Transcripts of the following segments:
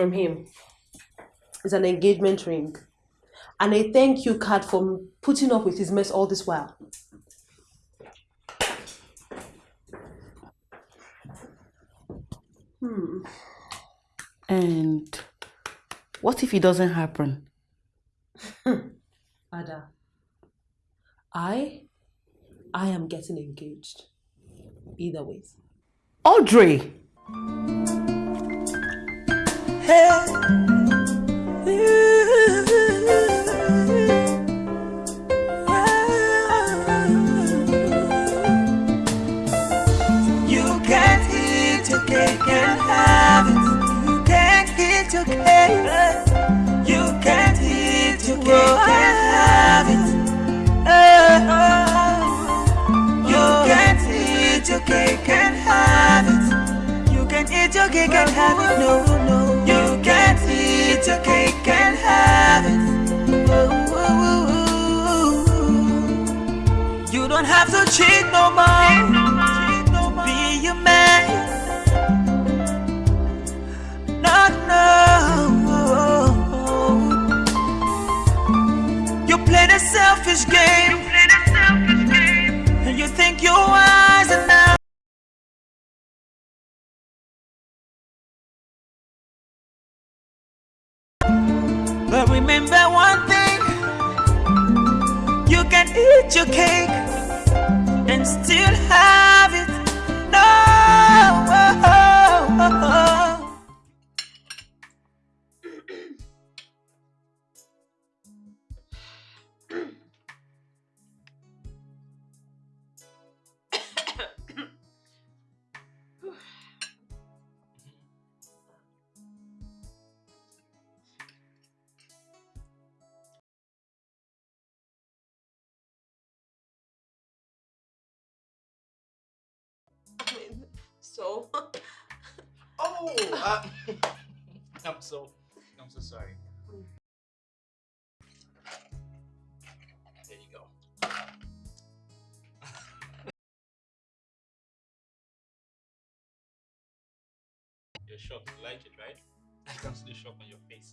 from him is an engagement ring and a thank you card for putting up with his mess all this while. Hmm. And what if it doesn't happen? Ada, I, I am getting engaged. Either ways. Audrey! You can't eat your cake and have it. You can't eat your cake. You can't eat your cake and have it. You can't eat your cake and have it. You can eat your cake and have it. No, no. Your cake and have it. You don't have to cheat no more. Be a man. Not no. You play the selfish game. And you think you're wise enough. Your cake and still Uh, I'm so, I'm so sorry. There you go. You're shocked. You like it, right? I can see the shock on your face.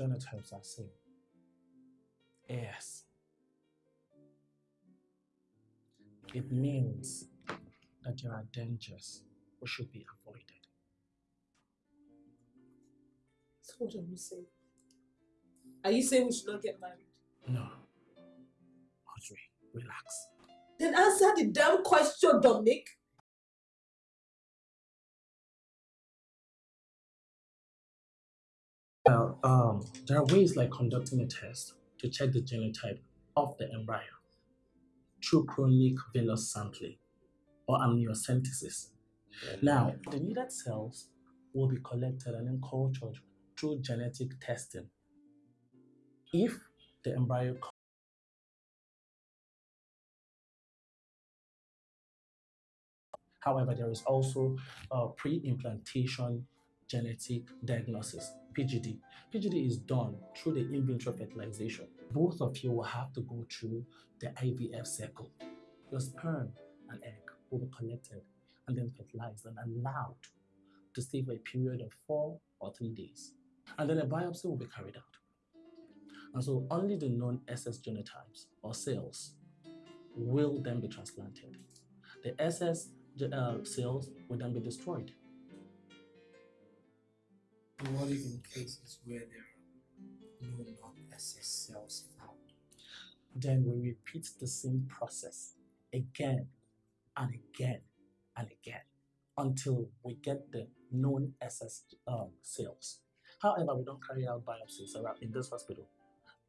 But genotypes are same. Yes. It means that there are dangers which should be avoided. So what are you saying? Are you saying we should not get married? No. Audrey, relax. Then answer the damn question, Dominic. Well, um, there are ways like conducting a test to check the genotype of the embryo through chorionic villus sampling or amniocentesis. Now, the needed cells will be collected and then cultured through genetic testing. If the embryo However, there is also a pre-implantation genetic diagnosis, PGD. PGD is done through the in vitro fertilization. Both of you will have to go through the IVF cycle. Your sperm and egg will be collected and then fertilized and allowed to stay for a period of four or three days. And then a biopsy will be carried out. And so only the known SS genotypes or cells will then be transplanted. The SS uh, cells will then be destroyed. If in cases where there are no non-SS cells found? Then we repeat the same process again and again and again until we get the known SS um, cells. However, we don't carry out biopsies around in this hospital.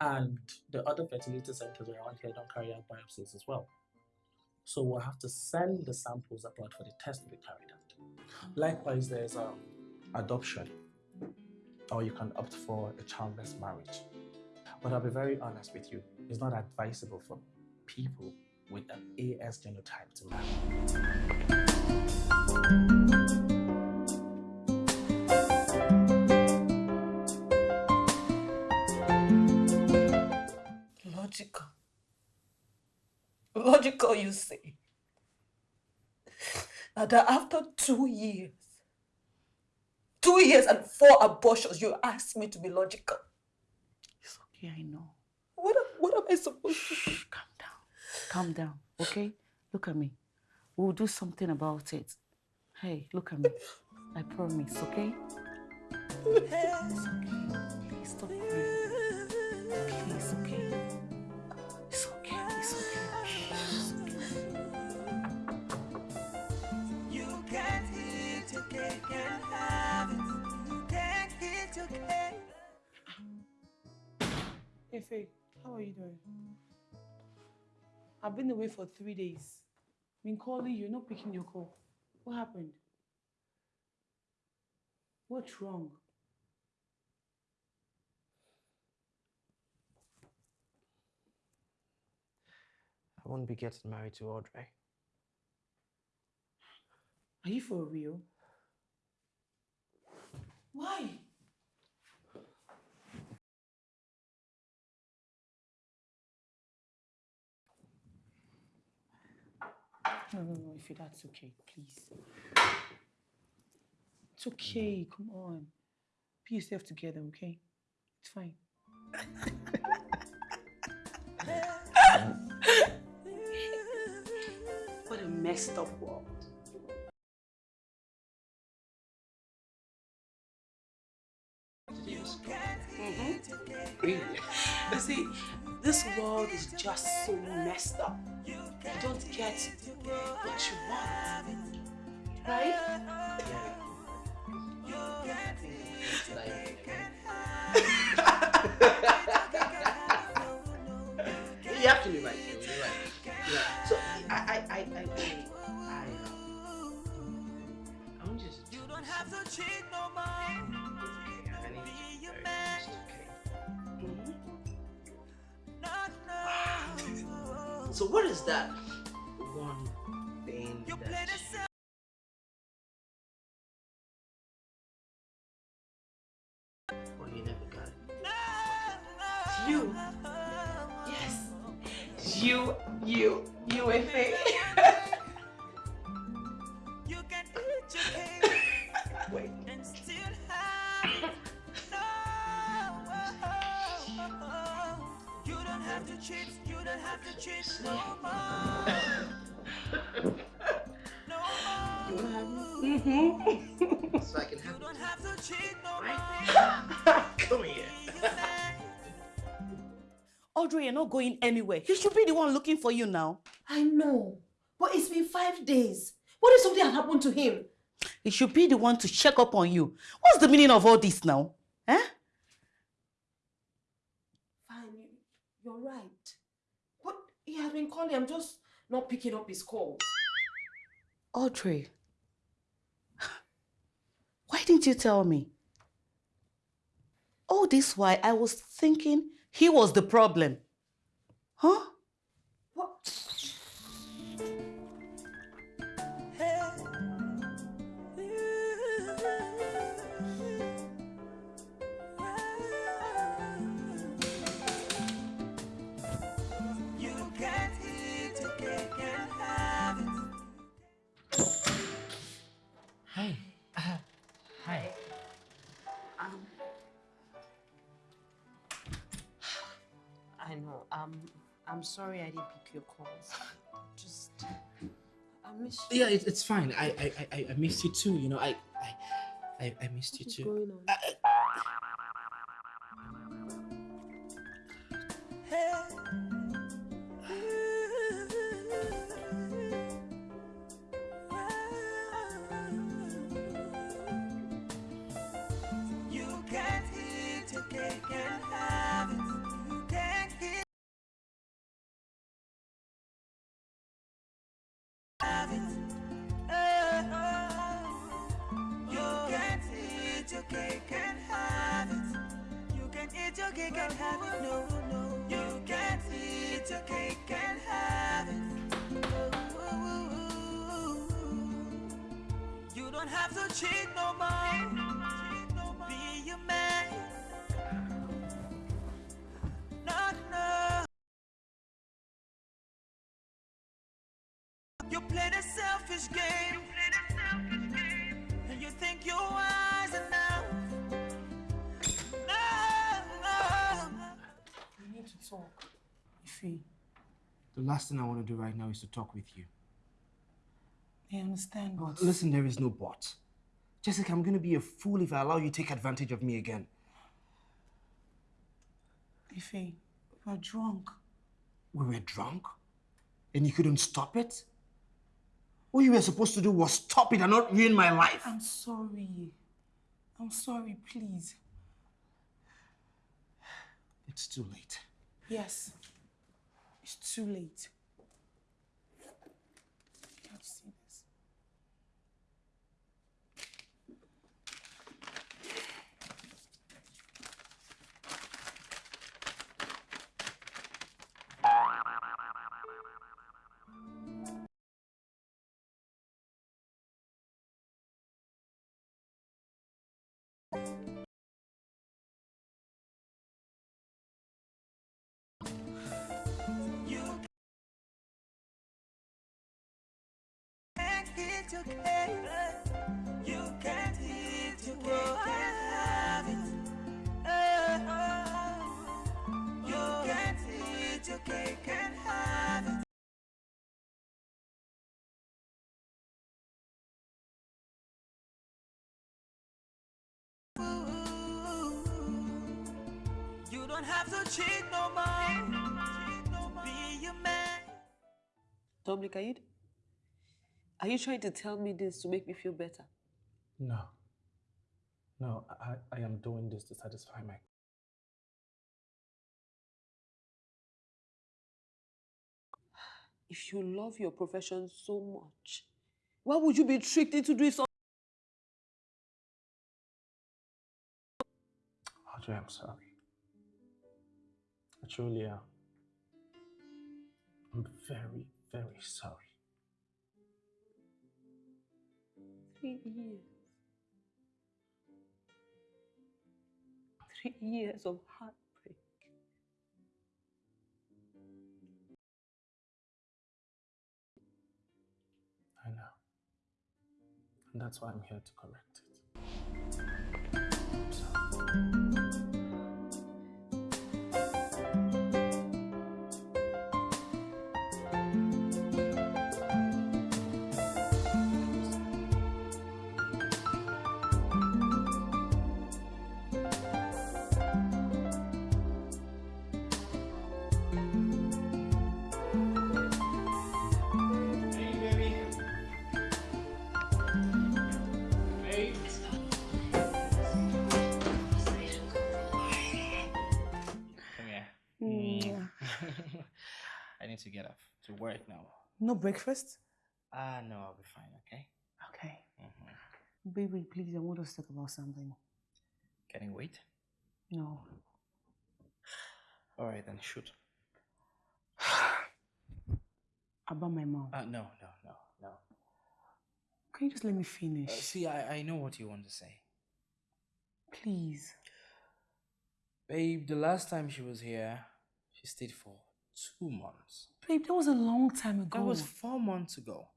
And the other fertility centers around here don't carry out biopsies as well. So we'll have to send the samples abroad for the test to be carried out. Likewise, there's um, adoption, or you can opt for a childless marriage. But I'll be very honest with you, it's not advisable for people with an AS genotype to marry. Logical. Logical, you say. That after two years, two years and four abortions, you ask me to be logical. It's okay, I know. What, am- what am I supposed to do? Shh, calm down. Calm down, okay? Look at me. We'll do something about it. Hey, look at me. I promise, okay? Please stop crying. Please, okay? Hey Faye, how are you doing? I've been away for three days. Been calling you, not picking your call. What happened? What's wrong? I won't be getting married to Audrey. Are you for real? Why? No, no, no, if that's okay, please. It's okay, come on. Be yourself together, okay? It's fine. what a messed up world. Mm-hmm. Really? You see, this world is just so messed up. You don't get what you want. Right? You're actually right. You're right. Yeah. So I, I, I, I, I, I, um, I want you to. You don't have to cheat So what is that one thing that you never got it? You. Yes. You, you, you and me. You can eat your cake Wait. Have to cheat. You don't have to cheat no more. No more. Mm-hmm. So I can You don't have to cheat no more. Come here. Be. Audrey, you're not going anywhere. He should be the one looking for you now. I know, but it's been five days. What if something had happened to him? He should be the one to check up on you. What's the meaning of all this now? Eh? He has been calling. I'm just not picking up his calls. Audrey, why didn't you tell me? All this while, I was thinking he was the problem. Huh? Um, I'm sorry I didn't pick your calls. Just, I miss you. Yeah, it, it's fine. I, I I- I I missed you too. You know, I I I, I missed you What's too. going on? You last thing I want to do right now is to talk with you. I understand, but Listen, there is no but. Jessica, I'm gonna be a fool if I allow you to take advantage of me again. Ife, we were drunk. We were drunk, and you couldn't stop it. What you were supposed to do was stop it and not ruin my life. I'm sorry. I'm sorry, please. It's too late. Yes, too late. Can't your. You can't eat your cake and have it. You can't eat your cake and have it. You don't have to cheat no more. Be a man. Are you, are you trying to tell me this to make me feel better? No. No, I, I am doing this to satisfy my. If you love your profession so much, why would you be tricked into doing something? Audrey, I'm sorry. I truly am. I'm very, very sorry. Three years. Three years of heartbreak. I know. And that's why I'm here to correct to work now. No breakfast? Ah, no, I'll be fine, okay? Okay. Mhm. Baby, please, I want us to talk about something. Getting weight? No. All right, then shoot. About my mom. Uh, no, no, no, no. Can you just let me finish? Uh, see, I, I know what you want to say. Please. Babe, the last time she was here, she stayed for two months. Babe, that was a long time ago. That was four months ago.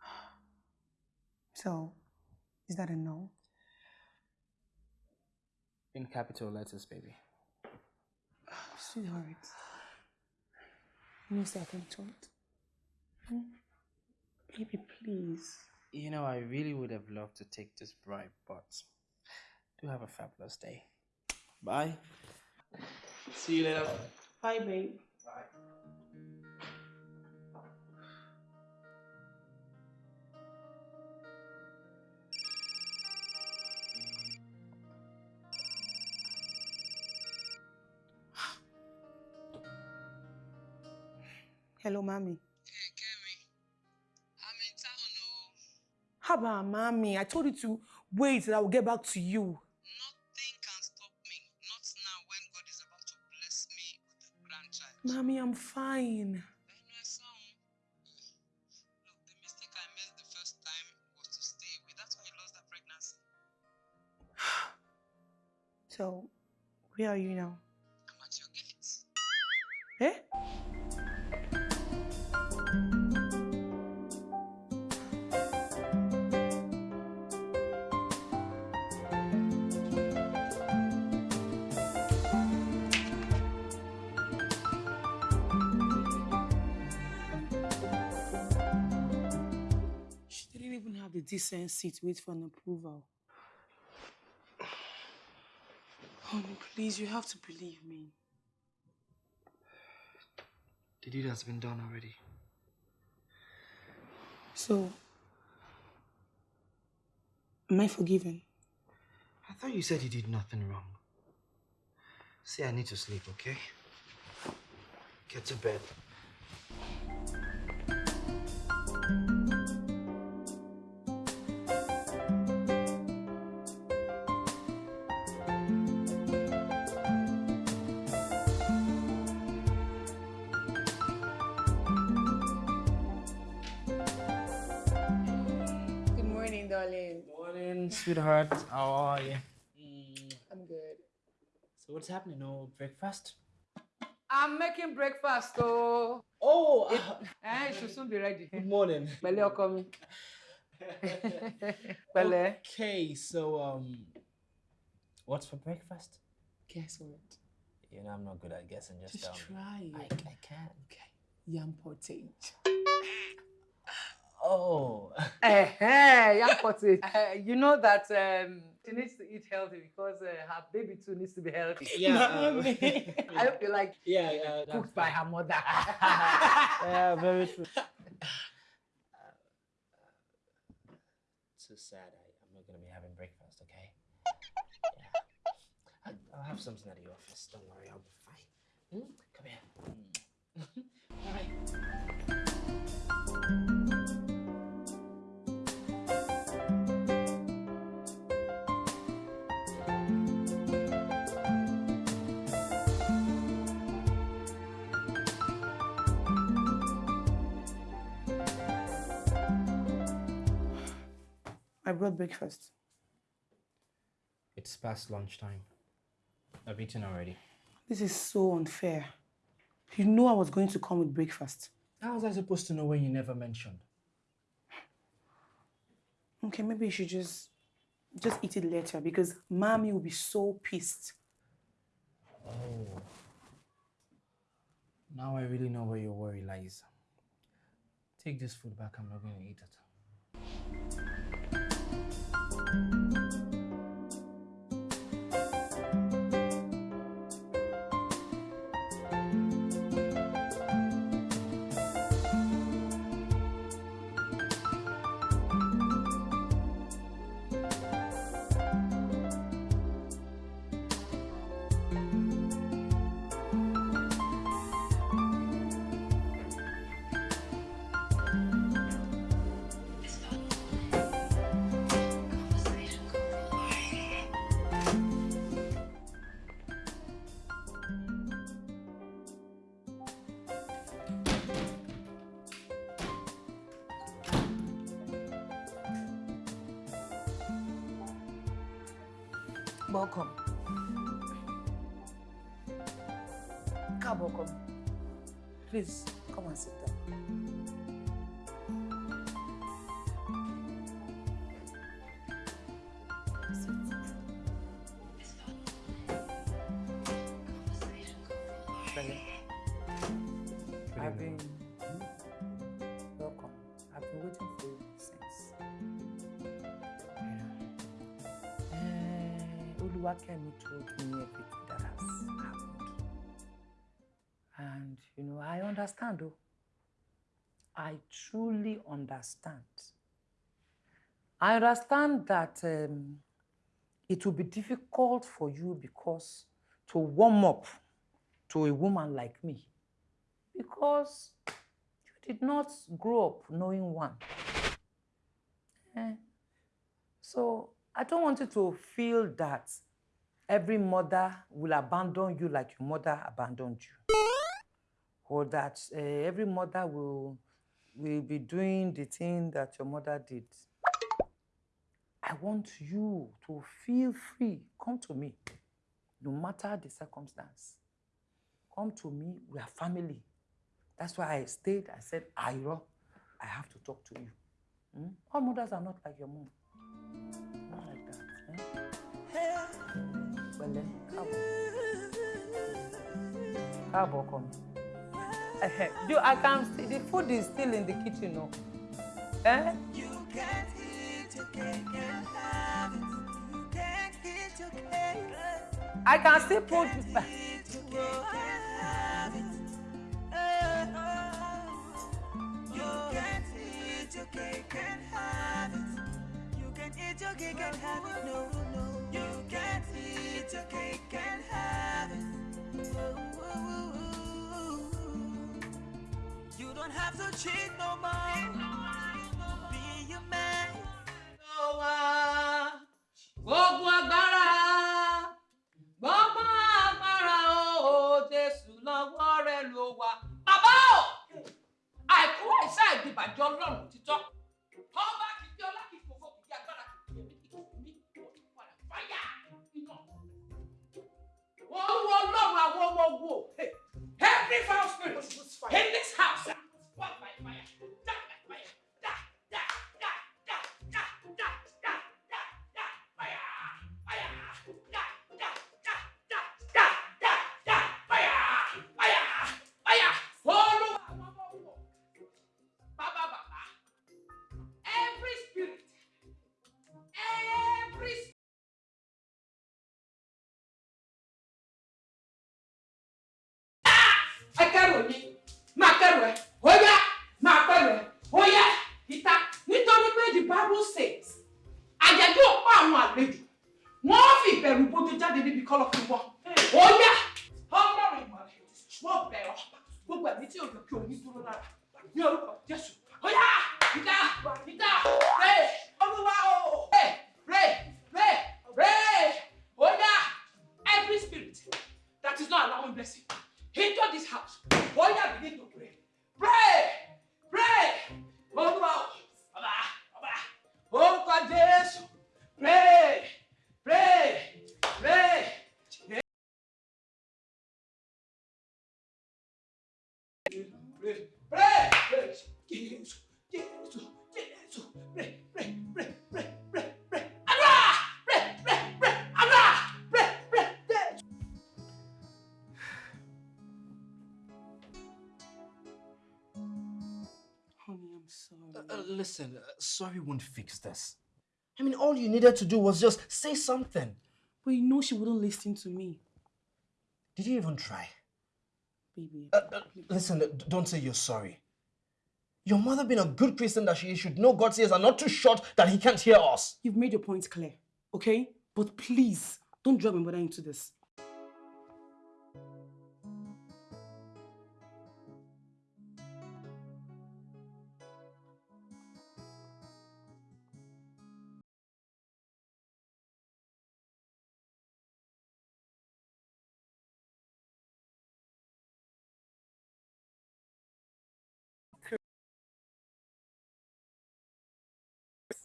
So, is that a no? In capital letters, baby. Sweetheart. You know, second thought. Hmm? Baby, please. You know, I really would have loved to take this bribe, but do have a fabulous day. Bye. See you later. Bye, babe. Hello, mommy. Hey, Kemi. I'm in town, oh. How about mommy? I told you to wait till I will get back to you. Nothing can stop me. Not now when God is about to bless me with a grandchild. Mommy, I'm fine. I I saw him. Look, the mistake I made the first time was to stay. That's why I lost that pregnancy. So, where are you now? I'm at your gates. Eh? The decency wait for an approval. Honey, please, you have to believe me. The deed has been done already. So, am I forgiven? I thought you said you did nothing wrong. See, I need to sleep, okay? Get to bed. Sweetheart. How are you? I'm good. So what's happening? No breakfast? I'm making breakfast, oh. Oh, Eh, it should soon be ready. good morning. Pẹ̀lẹ́ ọkọ mi. Pẹ̀lẹ́. Okay, so um, what's for breakfast? Guess what? You know, I'm not good at guessing. Just, Just tell try I, it. I can. Okay. Yam pottage. Oh. Eh, young potty. Uh, you know that um, she needs to eat healthy because uh, her baby too needs to be healthy. Yeah. uh, Mommy. I hope you like yeah, yeah. cooked by her mother. yeah, very true. Too sad. I, I'm not gonna be having breakfast. Okay. Yeah. I, I'll have something at the office. Don't worry, I'll be fine. Hmm? Come here. Mm. All right. I brought breakfast. It's past lunchtime. I've eaten already. This is so unfair. You know I was going to come with breakfast. How was I supposed to know when you never mentioned? Okay, maybe you should just just eat it later because mommy will be so pissed. Oh. Now I really know where your worry lies. Take this food back. I'm not going to eat it. I understand though. I truly understand. I understand that um, it will be difficult for you because to warm up to a woman like me because you did not grow up knowing one. Eh, So I don't want you to feel that every mother will abandon you like your mother abandoned you, or that uh, every mother will will be doing the thing that your mother did. I want you to feel free. Come to me, no matter the circumstance. Come to me. We are family. That's why I stayed. I said, Iro, I have to talk to you. Hmm? All mothers are not like your mom. Not like that. Eh? Pẹ̀lẹ́, káàbọ̀. Káàbọ̀ ọkọ mi. Eh, Do I can see the food is still in the kitchen, no? Eh? You can't eat your cake and have it. You can't eat your cake. I can still put. Eat your cake and have it. You can't eat your cake and have it. You can eat your cake and have it. No, no. You can't eat your cake and have it. Don't have to cheat no more. Be a man. wa gbogbo agbára gbogbo agbára o jésù lọ́wọ́ rẹ ló wà. bàbá o àìkú àìsàn ìdìbàjẹ́ ọlọ́run sorry won't fix this. I mean, all you needed to do was just say something. But you know she wouldn't listen to me. Did you even try? Baby, Uh, uh, listen, uh, don't say you're sorry. Your mother, being a good Christian that she is, should know God's ears are not too short that He can't hear us. you've made your point clear, okay? But please, don't drag my mother into this.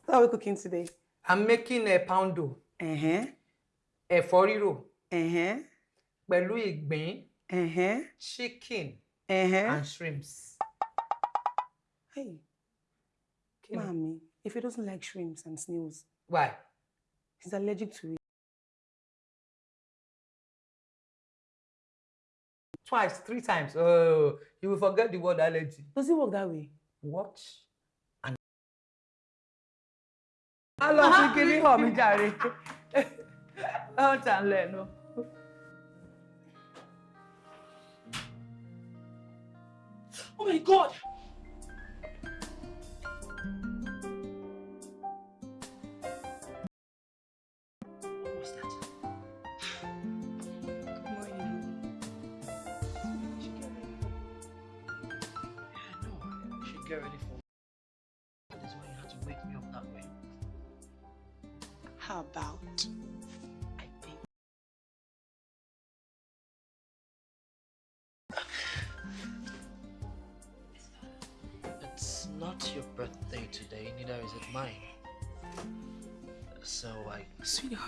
What are we cooking today? I'm making a poundo. Uh-huh. ẹ̀fọ́ rírò Uh-huh. pẹ̀lú ìgbín Uh-huh. chicken Uh-huh. and shrimps. Hey, ni? mommy, if he doesn't like shrimps and snails, Why? he's allergic to it. Twice, three times. Oh, you will forget the word allergy. Does it work that way? Watch hàn mí jàre. Ó tà ń lẹ́nu. Oh my god!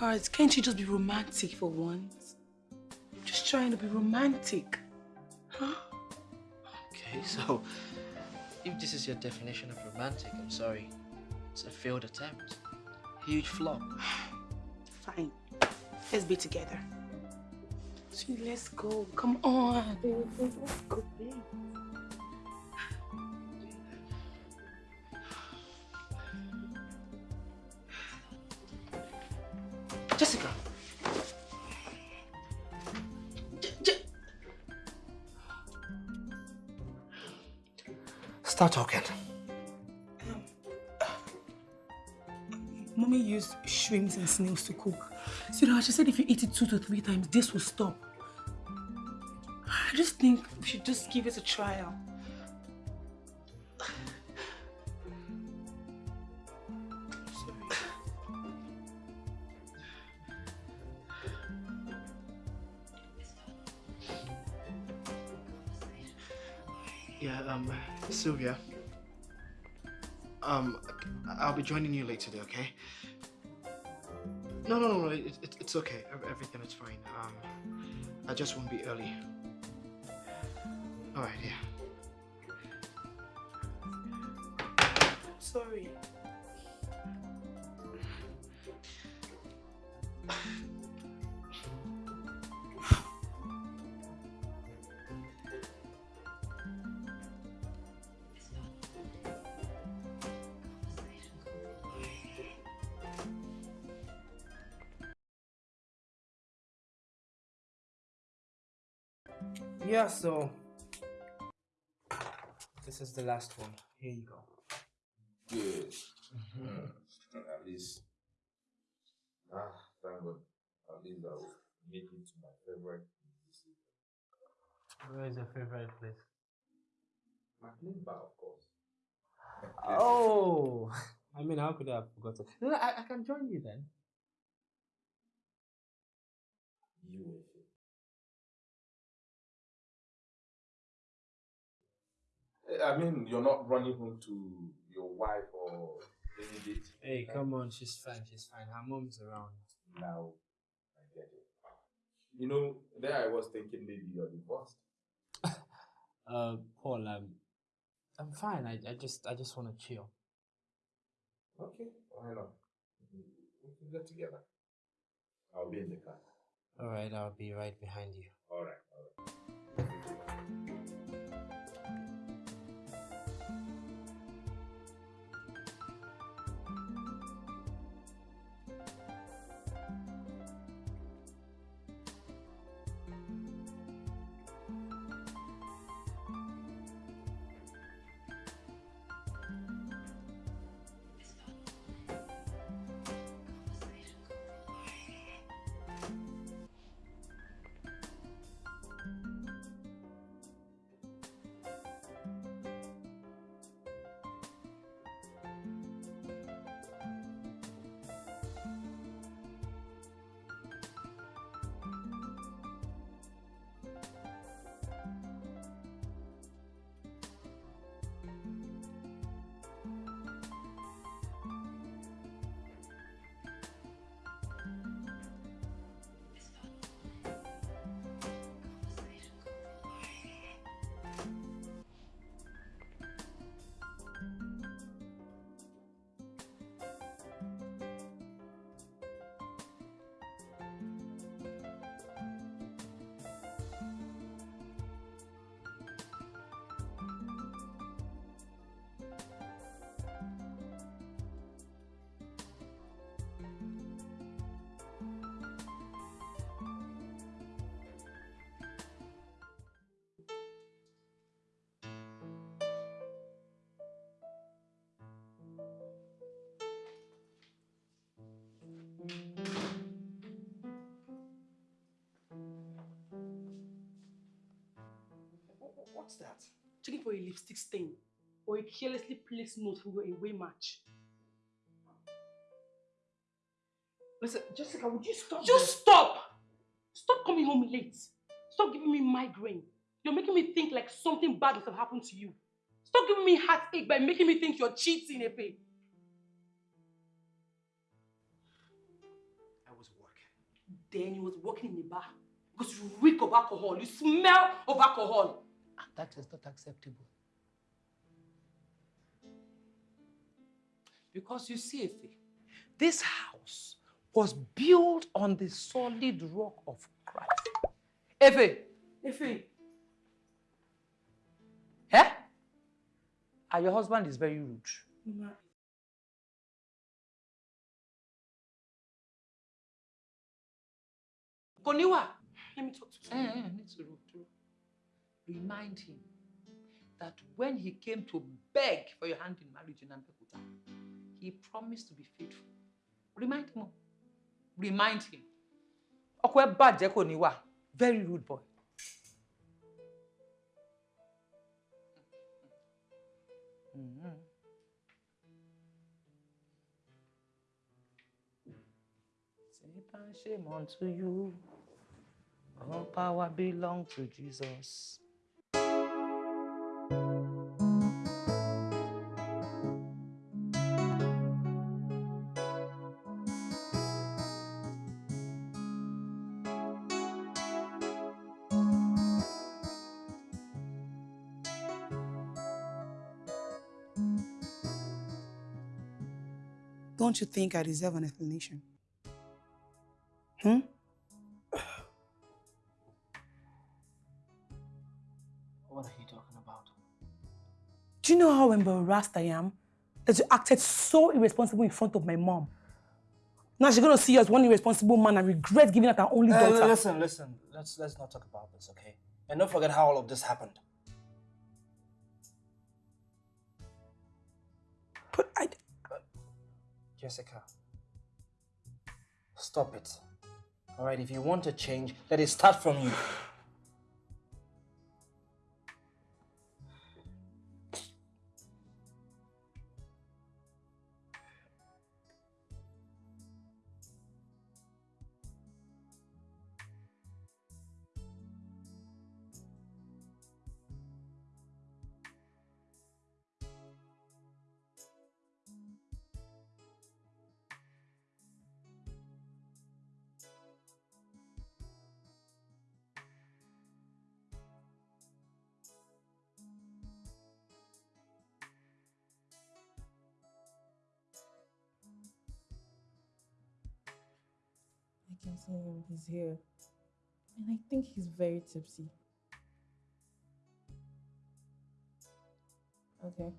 Sweetheart, can't you just be romantic for once? I'm just trying to be romantic. Huh? Okay, so if this is your definition of romantic, I'm sorry. It's a failed attempt. Huge flop. Fine. Let's be together. Sweet, let's go. Come on. Let's go, babe. Start talking. Mommy used shrimps and snails to cook. Sweetheart, she said if you eat it two to three times, this will stop. I just think we should just give it a trial. Sylvia. Um, I'll be joining you later today, okay? No, no, no, no, it, it, it's okay. Everything is fine. Um, I just won't be early. All right, yeah. Sorry. Yeah, so this is the last one. Here you go. Good. At least. Ah, thank God. At least I will make it to my favorite. Where is your favorite place? McLean Bar, of course. Oh, I mean, how could I have forgotten? No, I, I can join you then. You I mean, you're not running home to your wife or any date. Hey, come on, she's fine, she's fine. Her mom's around. Now, I get it. You know, there I was thinking maybe you're divorced. Uh, Paul, I'm, I'm fine. I, I just, I just want to chill. Okay, why not? We can get together. I'll be in the car. All right, I'll be right behind you. All right, all right. What's that? Checking for a lipstick stain or a carelessly placed note for your away match. Listen, Jessica, would you stop? Just stop! Stop coming home late. Stop giving me migraine. You're making me think like something bad must have happened to you. Stop giving me heartache by making me think you're cheating, Efe. I was working. Then you was working in a bar because you reek of alcohol. You smell of alcohol. That is not acceptable. Because you see, Efe, this house was built on the solid rock of Christ. Efe, Efe, eh? And your husband is very rude. Mama, Koniwa, let me talk to you. eh, eh, need to to remind him that when he came to beg for your hand in marriage in Abeokuta, he promised to be faithful. Remind him. Remind him. Ọkọ ẹ bàjẹ́ kò. Very rude boy. Mhm. Satan, shame unto you. All power belong to Jesus. Don't you think I deserve an explanation? Hmm? What are you talking about? Do you know how embarrassed I am that you acted so irresponsible in front of my mom? Now she's gonna see you as one irresponsible man and regret giving out her only Uh, daughter. listen, listen. Let's let's not talk about this, okay? And don't forget how all of this happened. Jessica, stop it. All right, if you want to change, let it start from you. He's here. And I think he's very tipsy. Okay.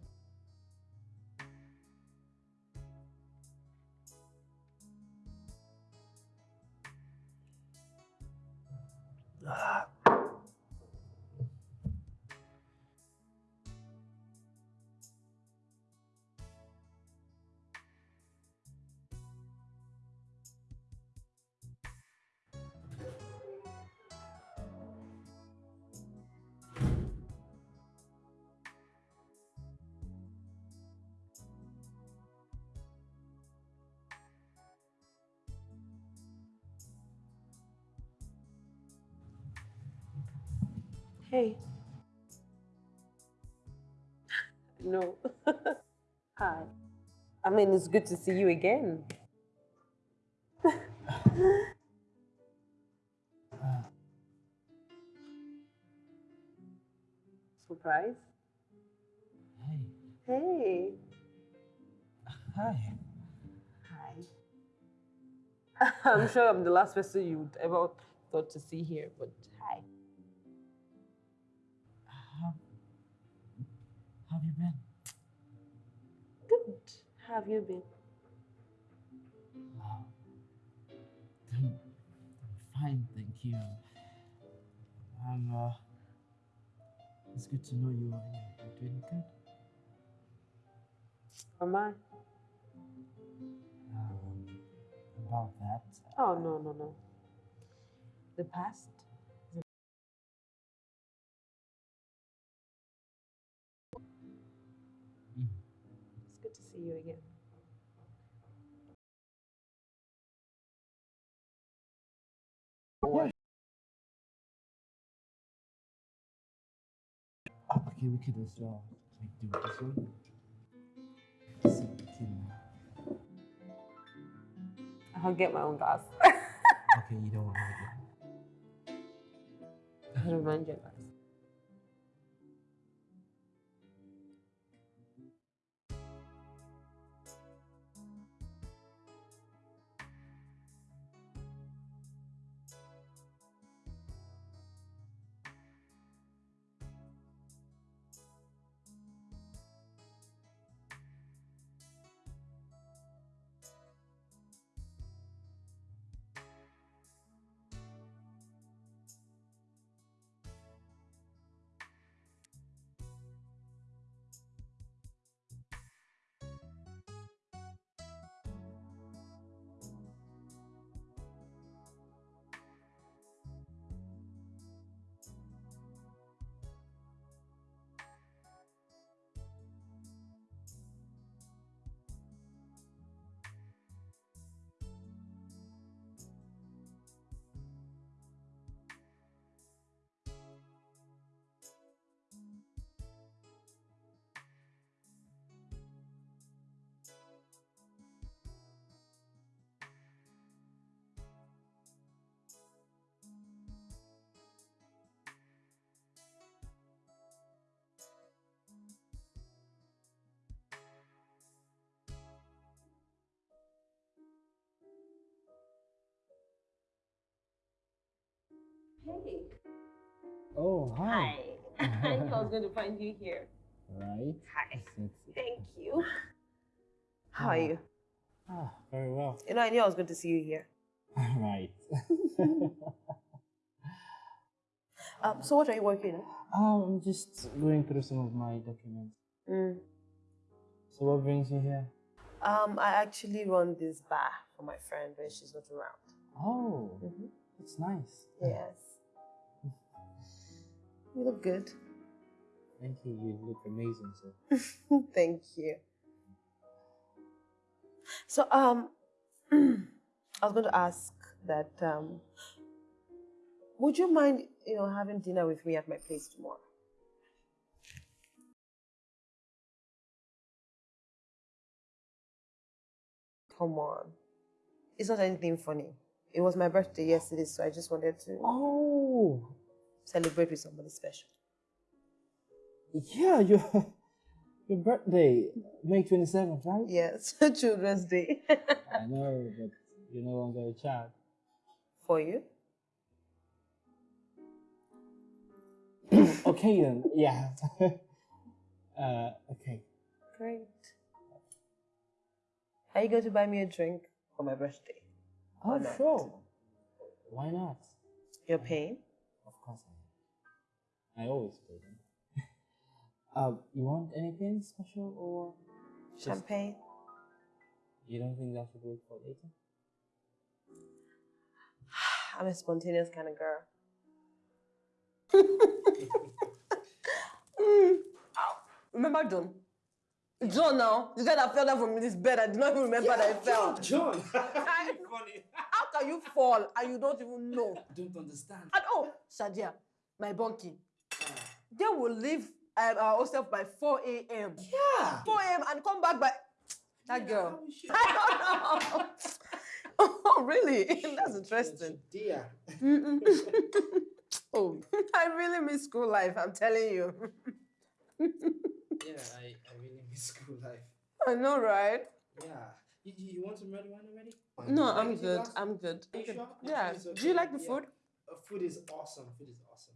No. Hi. I mean, it's good to see you again. Surprise? Hey. Hey. Hi. Hi. I'm sure I'm the last person you would ever thought to see here, but have you been? Good. How have you been? Wow. I'm, fine, thank you. I'm, uh, it's good to know you are you're doing good. Am I? Um, about that, Oh, no, no, no. The past see you again. Okay, we could as well uh, like do it this way. I'll get my own glass. Okay, you don't want to I don't mind Hey. Oh, hi. Hi. I knew I was going to find you here. Right. Hi. Sexy. Thank you. How are you? Ah, very well. You know, I knew I was going to see you here. right. Um, so what are you working on? Um, I'm just going through some of my documents. Mm. So what brings you here? Um, I actually run this bar for my friend when she's not around. Oh, Mhm. that's nice. Yes. You look good. Thank you. You look amazing, sir. Thank you. So, um, I was going to ask that, um, would you mind, you know, having dinner with me at my place tomorrow? Come on. It's not anything funny. It was my birthday yesterday, so I just wanted to Oh, celebrate with somebody special. yeah, your your birthday, May twenty seventh, right? Yes, Children's Day. I know, but you're no longer a child. For you? okay then, yeah. uh, okay. Great. Are you going to buy me a drink for my birthday? Oh, sure. Why not? You're paying? Of course I always pay them. uh, you want anything special or just- Champagne? You don't think that should wait for later? I'm a spontaneous kind of girl. Mm. Ow. Remember John? John now, the guy that fell down from this bed, I do not even remember that I fell. John. I- How can you fall and you don't even know? I don't understand. And oh, Shadia, my bunkie, they will leave um, our hostel by 4 a.m. Yeah. 4 a.m. and come back by that girl. I don't know. oh, really? That's interesting. Dear. Oh, I really miss school life. I'm telling you. Yeah, I, I really miss school life. I know, right? Yeah. You, you want some red wine already? No, I'm good. I'm good. I'm good. sure? Yeah. Do you like the Yeah. food? Uh, food is awesome. Food is awesome.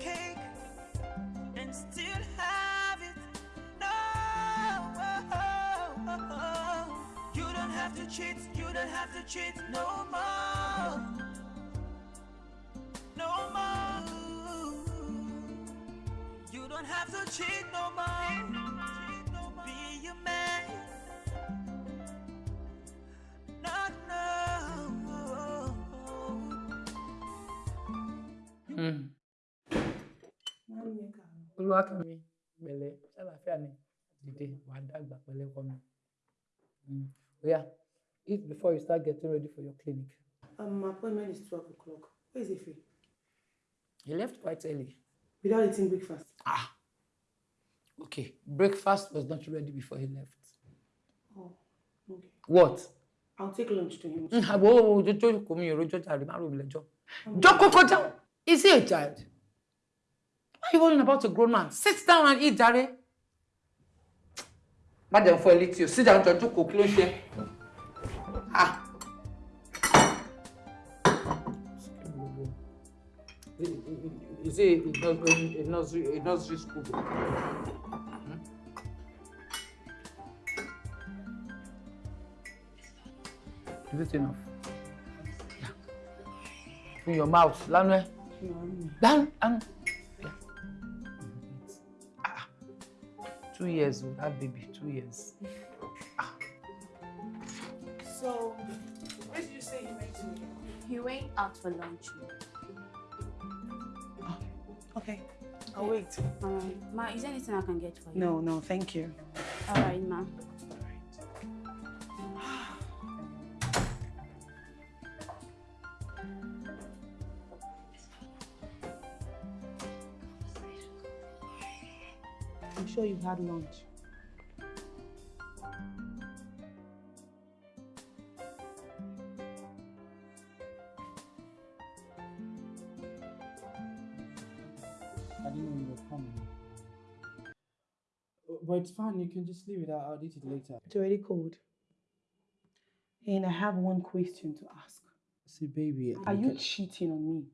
cake and still have it. No. You don't have to cheat. You don't have to cheat no more. No more. You don't have to cheat no more. Be a man. No, no. Mm. Olúwakẹ́mi pẹ̀lẹ́ ṣàlàáfíà ni dìde wà á dàgbà pẹ̀lẹ́ kọ́ mi. Oya eat before you start getting ready for your clinic. Um, my appointment is 12 o'clock. Where is Ife? He left quite early. Without eating breakfast. Okay, breakfast was not ready before he left. Oh, okay. What? I'll take lunch to him. Mm, Àbò ojoojó kò mi ìròjọ́ jàre má rò mí lẹ́jọ́. Jókòó kó down. Is he a child? Are you worrying about a grown man? Sit down and eat jàre. Má jẹun fún ẹ létí o, sit down jọ jókòó kí ló ṣe? Ah. Is it a nursery, a nursery, a school? Hmm? Is it enough? Yeah. In your mouth, lánàá ẹ. Two years with that baby, two years. So, where did you say you went to? He went out for lunch. Ah, okay, I'll wait. Alright. Ma, is there anything I can get for you? No, no, thank you. Alright, ma. You've had lunch. I didn't know you were coming. But it's fine, you can just leave it. I'll, I'll eat it later. It's already cold. And I have one question to ask. See, baby. Are you cheating on me?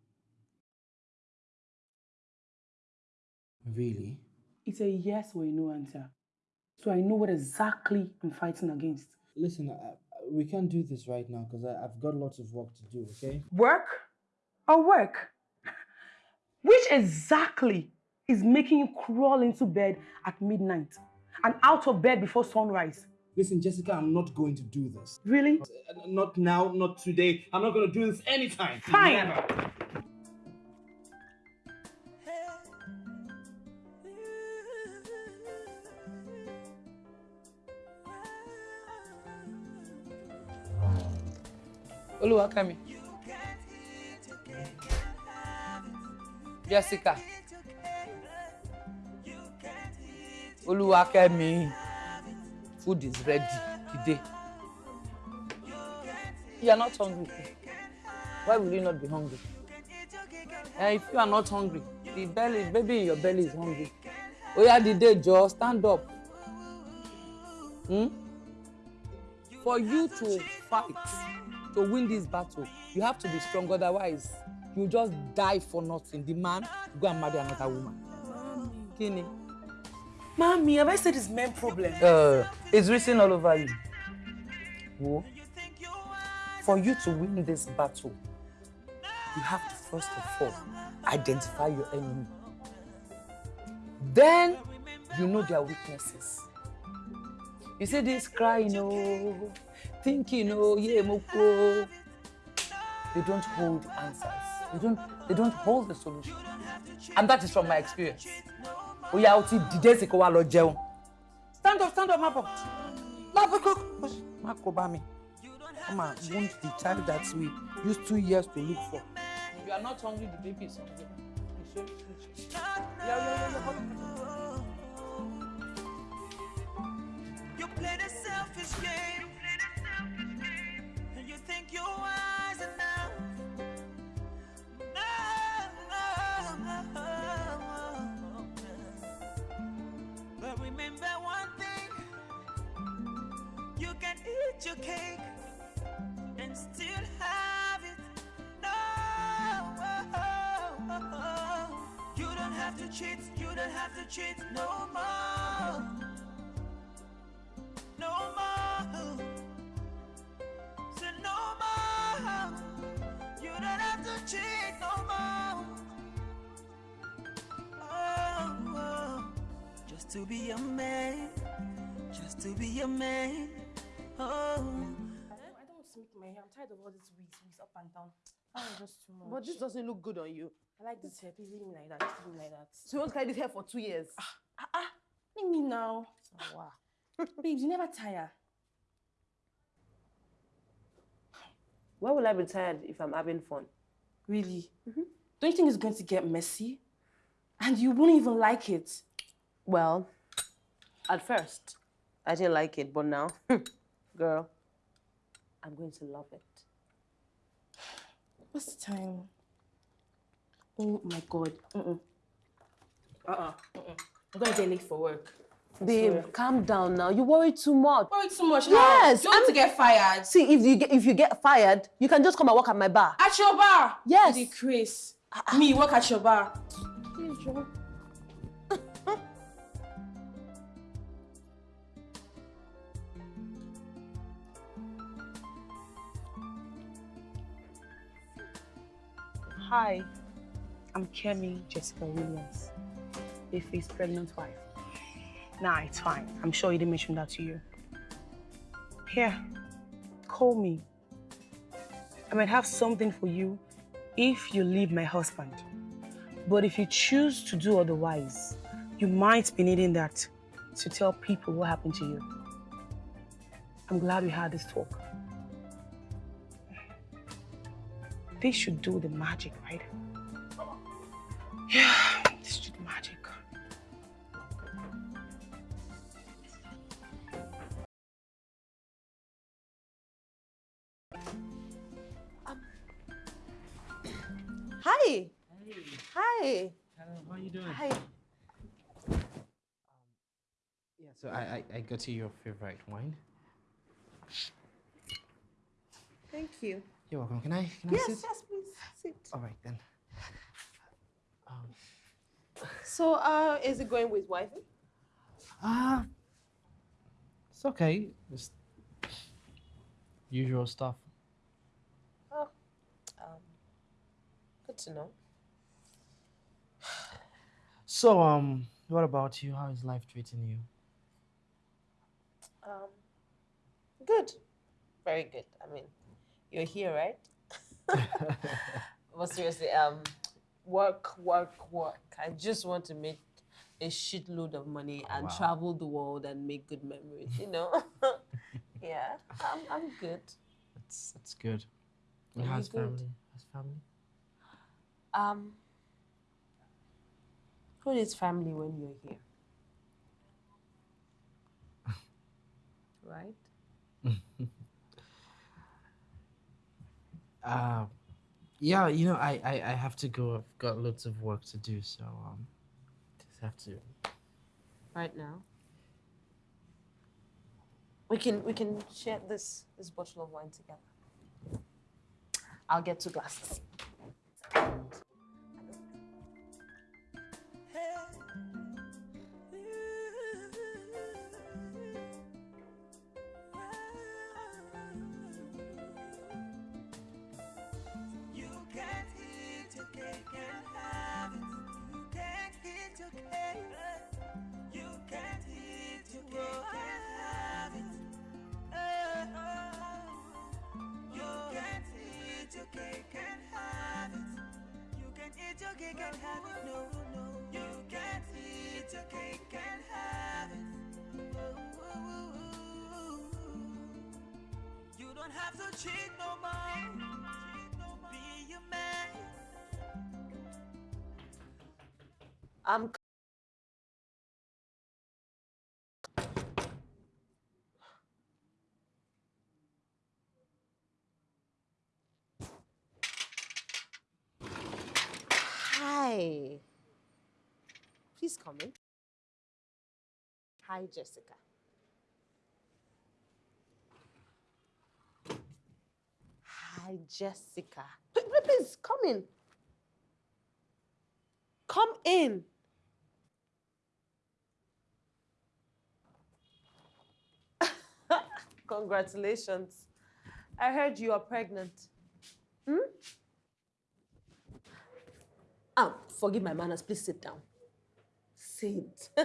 Really? It's a yes or a no answer. So I know what exactly I'm fighting against. Listen, I, we can't do this right now because I've got lots of work to do, okay? Work? Or work? Which exactly is making you crawl into bed at midnight and out of bed before sunrise? Listen, Jessica, I'm not going to do this. Really? Not now, not today. I'm not going to do this anytime. Fine. Never. Olúwakẹ́mi. Jessica. Olúwakẹ́mi. Food is ready today. You are not hungry. Why will you not be hungry? Eh, if you are not hungry, the belly, baby in your belly is hungry. Oya dìde jọ̀ọ́, stand up. Hmm? For you to fight, to win this battle, you have to be strong. Otherwise, you just die for nothing. The man go and marry another woman. Kini? Mommy, have I said it's men problem? Uh, it's written all over you. Wo, for you to win this battle, you have to first of all identify your enemy. Then you know their weaknesses. You see this crying, oh, thinking, oh, yeah, moko. They don't hold answers. They don't. They don't hold the solution. And that is from my experience. Oya, o ti dìde sí kó wá lọ jẹun. Stand up, stand up, má bọ̀. Má bọ̀ kó má kó bá mi. Come on, wound the child that we used two years to look for. you are not hungry, the baby is hungry. You should finish. Yeah, yeah, yeah, yeah. You play the selfish game. Think you're wise enough. No. But remember one thing. You can eat your cake and still have it. No. You don't have to cheat. You don't have to cheat no more. No more. You don't have to cheat no more. Oh, oh. Just to be a man. Just to be a man. Oh. I don't want to make my hair. I'm tired of all these wigs, wigs up and down. That was just too much. But this doesn't look good on you. I like this hair. Please leave me like that. Just leave me like that. So you want to carry this hair for two years? Ah ah. Leave me now. Oh, wow. Babes, you never tire. Why will I be tired if I'm having fun? Really? Mm-hmm. Don't you think it's going to get messy? And you won't even like it. Well, at first, I didn't like it, but now, girl, I'm going to love it. What's the time? Oh my god. Mm-mm. Uh-uh. Mm-mm. I'm gonna get late for work. Babe, calm down now. You worry too much. Worry too much. Yes, How? You want to get fired? See, if you get, if you get fired, you can just come and work at my bar. At your bar? Yes. The Chris. Ah, ah. Me work at your bar. Hi, I'm Kemi Jessica Williams, Ife's pregnant wife. Nah, it's fine. I'm sure he didn't mention that to you. Here, call me. I might have something for you if you leave my husband. But if you choose to do otherwise, you might be needing that to tell people what happened to you. I'm glad we had this talk. This should do the magic, right? Hi. Hello, how are you doing? Hi. Yeah, so I, I, I got you your favorite wine. Thank you. You're welcome. Can I, can I Yes, sit? yes, please sit. All right then. So, uh, is it going with wifey? Ah, it's okay. Just usual stuff. Oh, um, good to know. So, um, what about you? How is life treating you? Um, good. Very good. I mean, you're here, right? but seriously, um, work, work, work. I just want to make a shitload of money and Wow. travel the world and make good memories, you know? yeah, I'm, I'm good. That's that's good. Are And you how's family? How's family? Um, who needs family when you're here? right? Uh, yeah, you know, I, I, I have to go. I've got lots of work to do, so um, just have to. Right now. We can we can share this this bottle of wine together. I'll get two glasses. okay, can't have it, no, no. You can't eat your cake and have it. You don't have to cheat no more. Be a man. I'm Hi. Please come in. Hi, Jessica. Hi, Jessica. Please, please come in. Come in. Congratulations. I heard you are pregnant. Hmm? Ah, forgive my manners. Please sit down. Sit.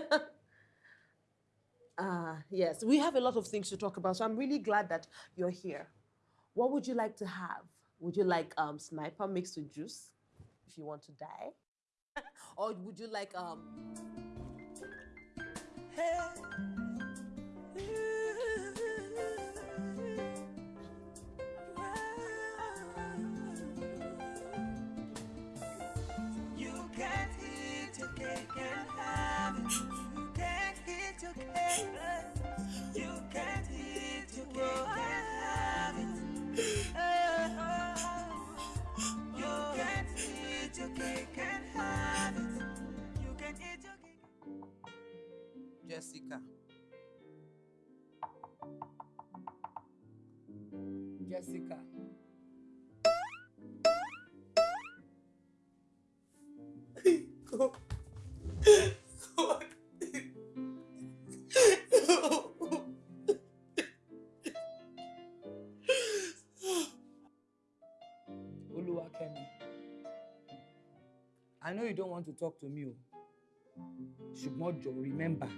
Ah, yes, we have a lot of things to talk about, so I'm really glad that you're here. What would you like to have? Would you like um, sniper mixed with juice if you want to die? or would you like um, You Jessica. Oluwakemi. I know you don't want to talk to me. Ṣùgbọ́n jọ̀ọ́ remember,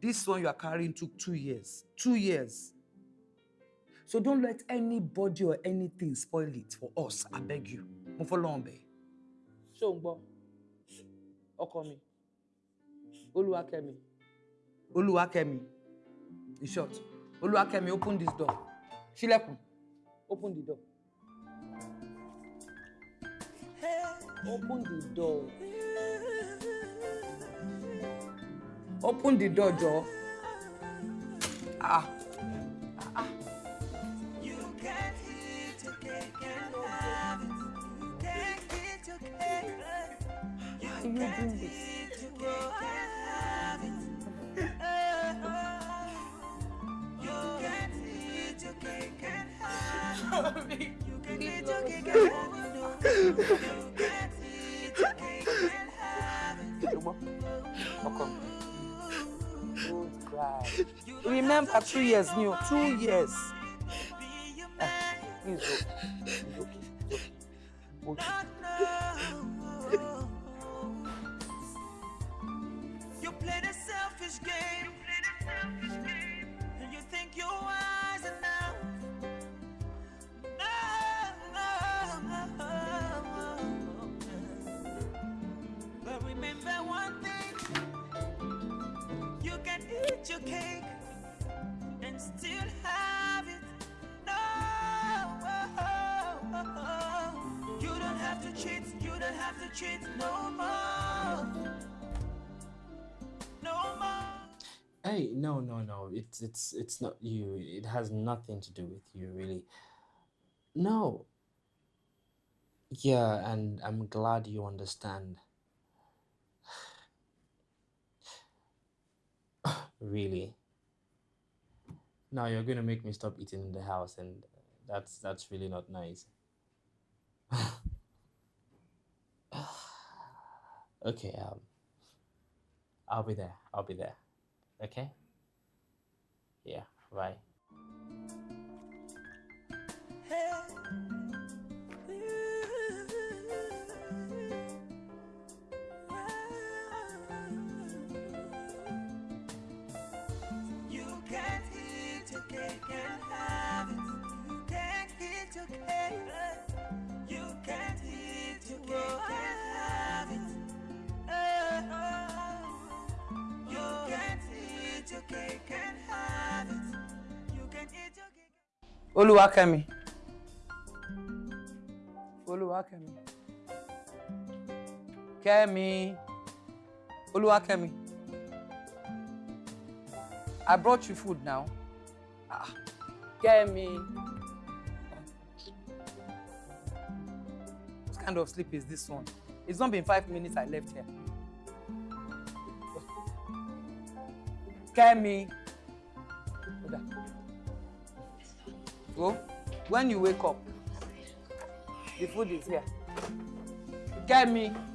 this one you are carrying took two years. Two years. So don't let anybody or anything spoil it for us, I beg you. Mo fọlọ́run bẹ̀. Ṣé o ń gbọ́? Ọkọ mi. Oluwakemi. Oluwakemi. In short, Oluwakemi, open this door. Ṣílẹ̀kùn. Open the door. Open the door. Open the door, Joe. Ah. Mi. Don't cry. Remember two years o, two years. Ah, It's it's not you. It has nothing to do with you, really. No. Yeah, and I'm glad you understand. Really. Now you're gonna make me stop eating in the house, and that's that's really not nice. Okay, um, I'll be there. I'll be there. Okay? Yeah, bye. You cake. Oluwakemi. Oluwakemi. Kemi. Oluwakemi. I brought you food now. Ah, Kemi. What kind of sleep is this one? It's not been five minutes I left here. Kemi. When you wake up, the food is here. Kemi. Yeah.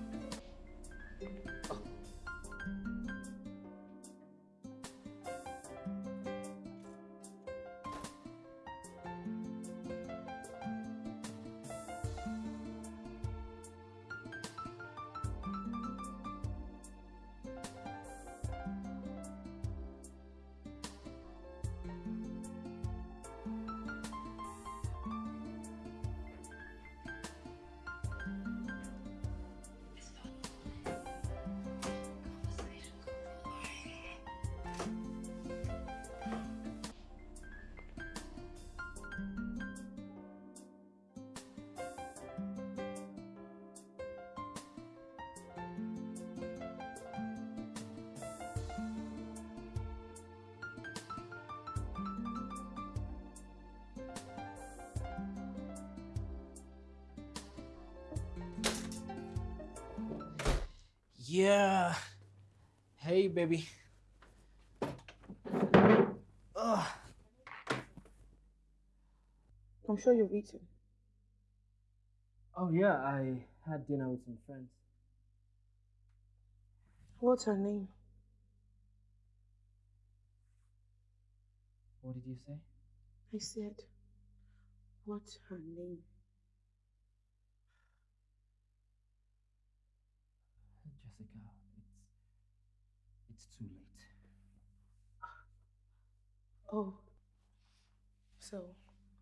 Baby. Ugh. I'm sure you've eaten. Oh, yeah, I had dinner with some friends. What's her name? What did you say? I said, what's her name? Jessica, it's it's too late. Oh, so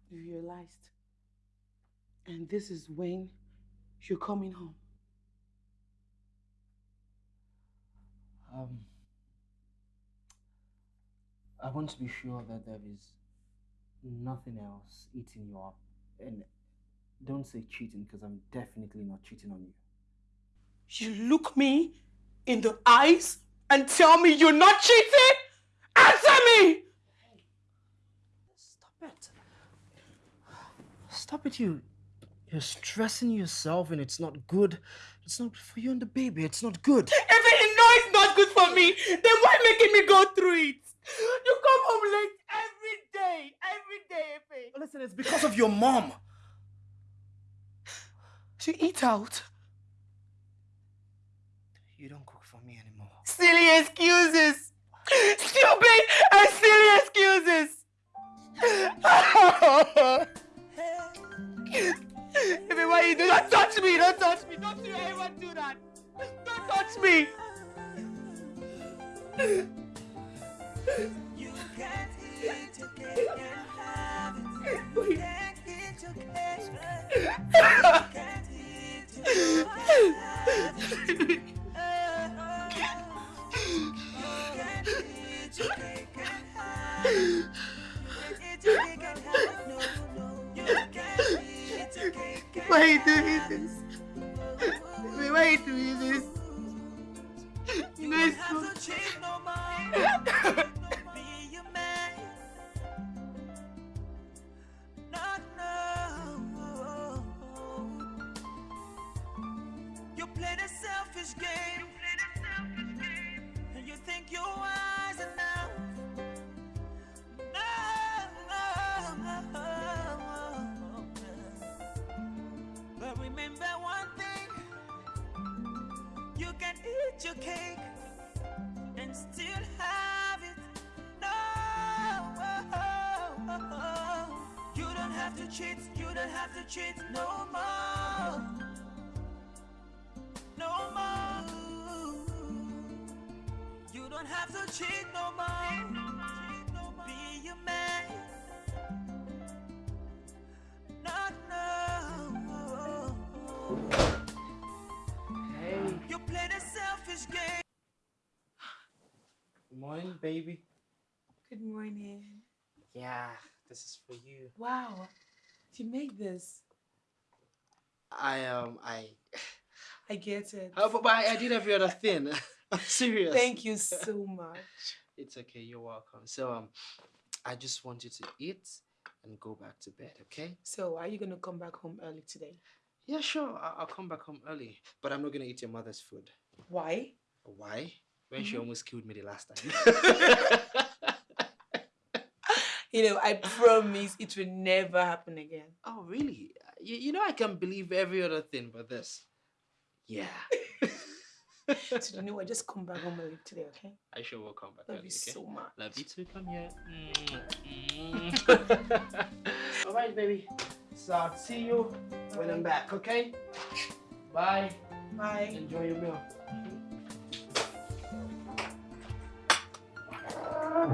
you realized. And this is when you're coming home. Um, I want to be sure that there is nothing else eating you up, and don't say cheating because I'm definitely not cheating on you. You look me in the eyes and tell me you're not cheating? Answer me! Stop it. Stop it, you. You're stressing yourself and it's not good. It's not for you and the baby. It's not good. If you know it's not good for me, then why making me go through it? You come home late every day, every day, Efe. Listen, it's because of your mom. She eat out. You don't cook for me anymore. Silly excuses. Stupid and silly excuses. You do? Don't touch me, don't touch me. Don't you ever do that. Don't touch me. You can't eat your cake and have it. You can't eat your cake. You can't eat your cake and have it. You can't eat your cake and have it. No, no. You can't eat your cake and Why you doing this? Why you doing this? You know it's so... eat your cake and still have it. No, you don't have to cheat. You don't have to cheat no more. No more. You don't have to cheat no more. Be a man. Morning, baby. Good morning. Yeah, this is for you. Wow, Did you made this. I um I I get it. Uh, but, but I, I did every other thing. I'm serious. Thank you so much. It's okay. You're welcome. So um, I just want you to eat and go back to bed. Okay? So, are you gonna come back home early today? Yeah, sure. I'll, I'll come back home early, but I'm not gonna eat your mother's food. Why? Why? When she Mhm. almost killed me the last time. You know, I promise it will never happen again. oh, really? You, you know I can believe every other thing but this. Yeah. So you know, I just come back home early today, okay? I sure will come back Love early, you okay? so much. Love you too. Come here. Mm, All right, baby. So I'll see you when I'm back, okay? Bye. Bye. Enjoy your meal. Ah,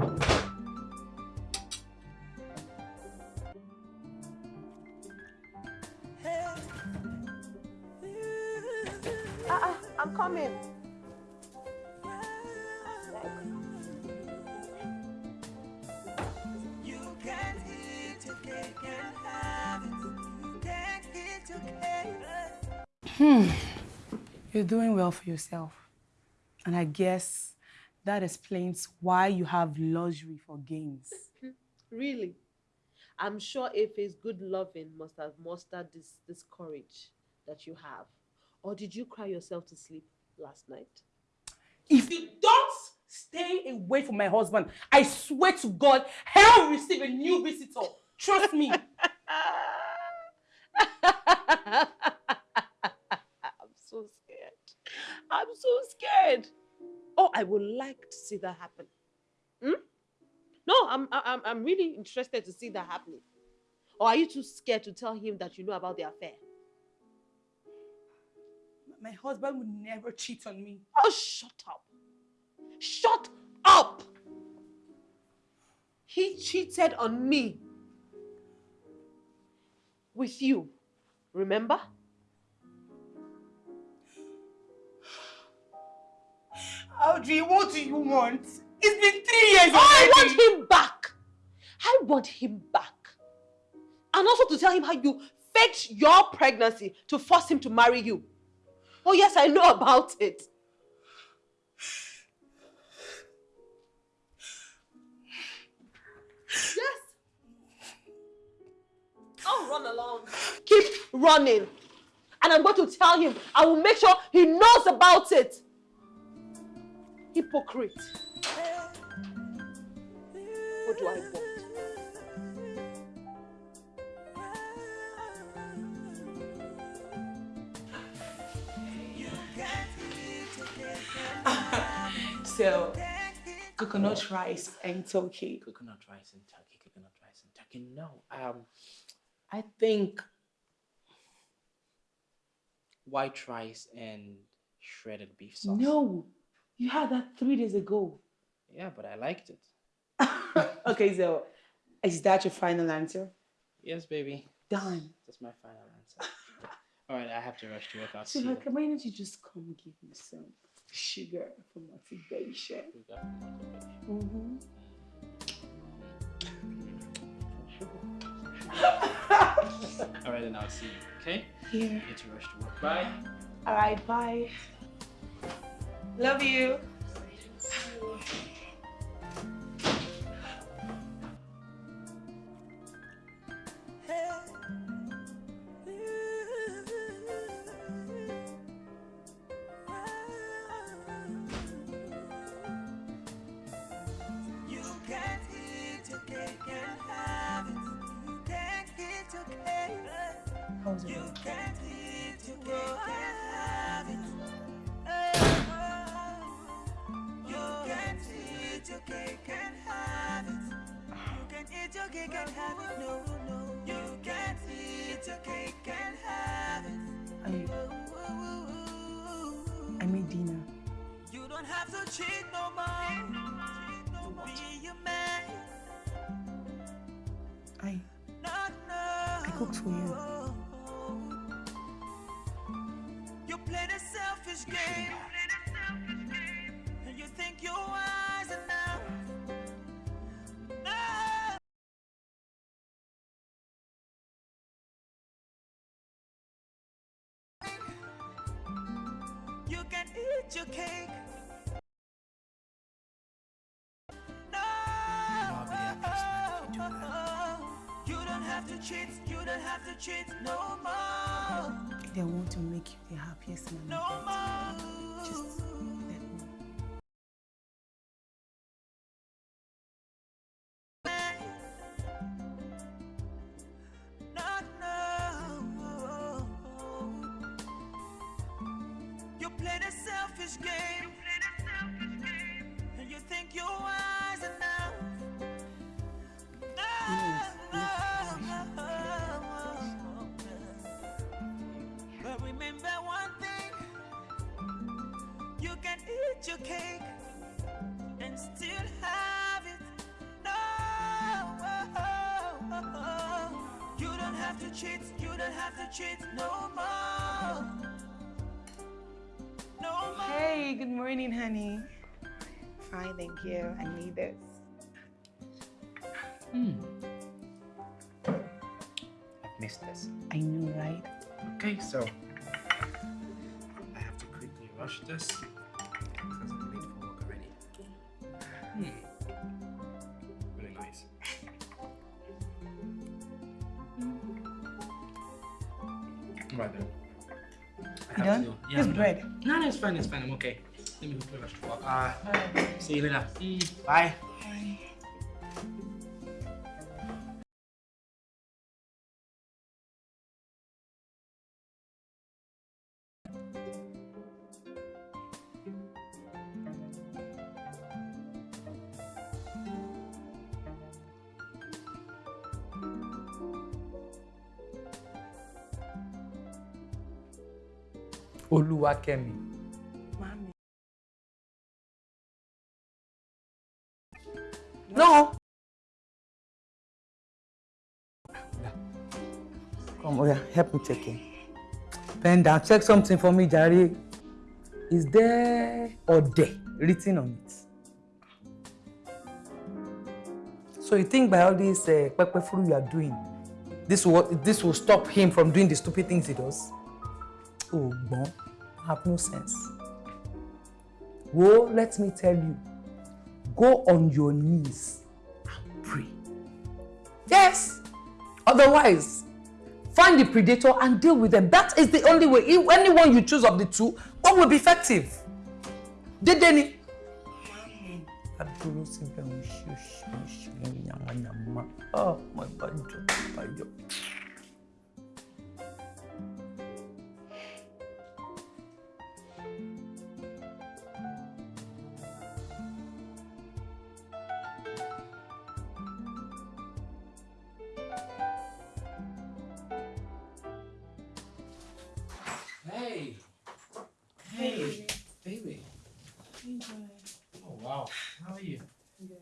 ah, I'm coming. Hmm. You're doing well for yourself. And I guess that explains why you have luxury for games. Really? I'm sure Efe's good loving must have mustered this, this courage that you have. Or did you cry yourself to sleep last night? If you don't stay away from my husband, I swear to God, hell will receive a new visitor. Trust me. I'm so scared. I'm so scared. Oh, I would like to see that happen. Hmm? No, I'm, I'm, I'm really interested to see that happening. Or are you too scared to tell him that you know about the affair? My husband would never cheat on me. Oh, shut up. Shut up. He cheated on me. With you. Remember? Audrey, what do you want? It's been three years I already. want him back. I want him back. And also to tell him how you faked your pregnancy to force him to marry you. Oh, yes, I know about it. Yes. Oh, run along. Keep running. And I'm going to tell him, I will make sure he knows about it. Hypocrite. What do I want? So, coconut rice and turkey. Coconut rice and turkey. Coconut rice and turkey. No. Um, I think white rice and shredded beef sauce. No, you had that three days ago. Yeah, but I liked it. Okay, so is that your final answer? Yes, baby. Done. That's my final answer. All right, I have to rush to work. I'll So, see you. like, why don't you just come give me some sugar for motivation? Sugar for motivation. Mm-hmm. All right, then I'll see you. Okay. Here. I need to rush to work. Bye. All right, bye. Love you. For you. You play the selfish game. And you think you're wise enough. No. eat your cake. You don't have to cheat, you don't have to cheat no more. They want to make you the happiest man. No more. Just fine, it's fine. I'm okay. Let me go rush to work. Uh, see you later. Mm, bye. Olúwakẹ́mi. Come, Oya, help check something for me, Jare. Is there Ode written on it? So you think by all this uh, pepper you are doing, this will this will stop him from doing the stupid things he does? Oh, bon, have no sense. Well, let me tell you, go on your knees and pray. Yes. Otherwise, find the predator and deal with them. That is the only way. If anyone you choose of the two, what will be effective? Dedeni. Oh, my bàjọ́ Hey, baby. Oh wow. How are you? Hmm.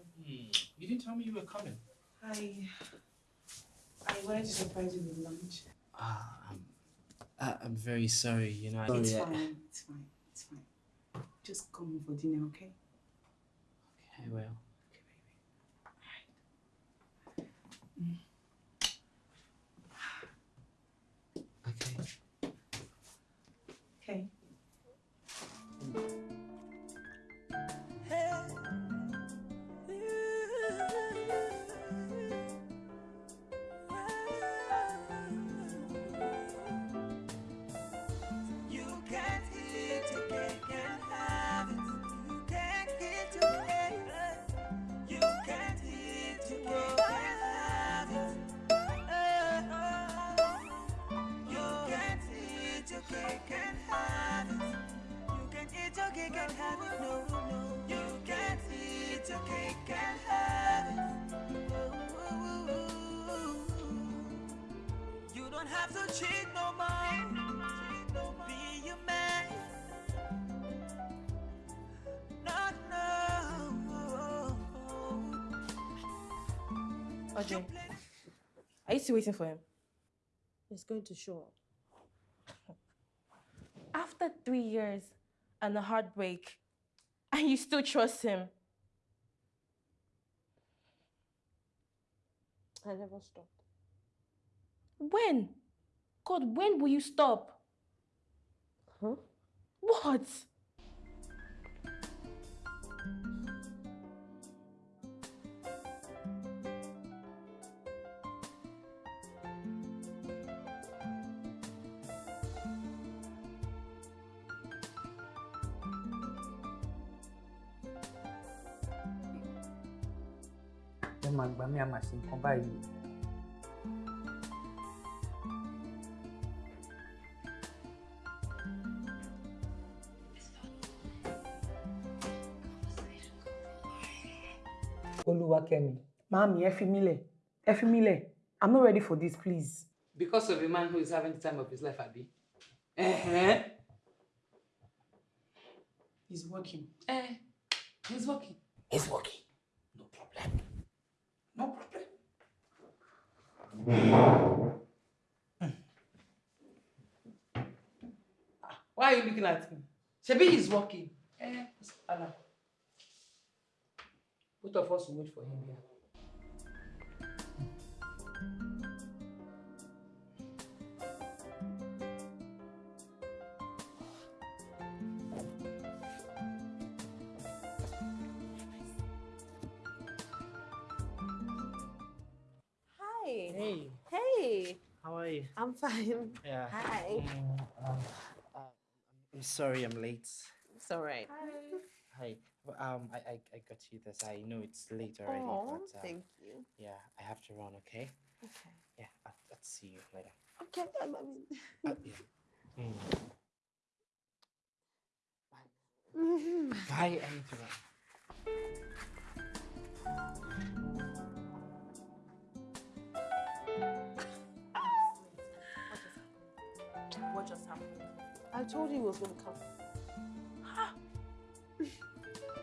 You didn't tell me you were coming. I I wanted to surprise you with lunch. Ah, um, I, I'm very sorry. You know, I It's I- fine. It's fine. It's fine. Just come for dinner, okay? I will. Don't have cheat no more. Be a man. No, no. Audrey, are you still waiting for him? He's going to show up. After three years and a heartbreak, and you still trust him? I never stopped. When? God, when will you stop? Huh? What? ẹ máa gbà mí a máa ṣe nǹkan báyìí. Olúwakẹ́mi. Màámi, ẹ fi mí lẹ̀. Ẹ fi mí lẹ̀. I'm not ready for this, please. Because of a man who is having the time of his life, Abi. Uh-huh. He's working. Eh, he's working. He's working. No problem. No problem. Ah, Why are you looking at me? Shebi he's working. Eh, Allah. Both of us will wait for him here. Hi. Hey. Hey. How are you? I'm fine. Yeah. Hi. Mm, um, uh, I'm sorry I'm late. It's all right. Hi. Well, Um, I, I, I got you this. I know it's late already, Oh, but uh, thank you. yeah, I have to run. Okay. Okay. Yeah, I'll, I'll see you later. Okay. I mean, Uh, yeah. Mm. Bye. I need to run. What just happened? I told you he was going to come.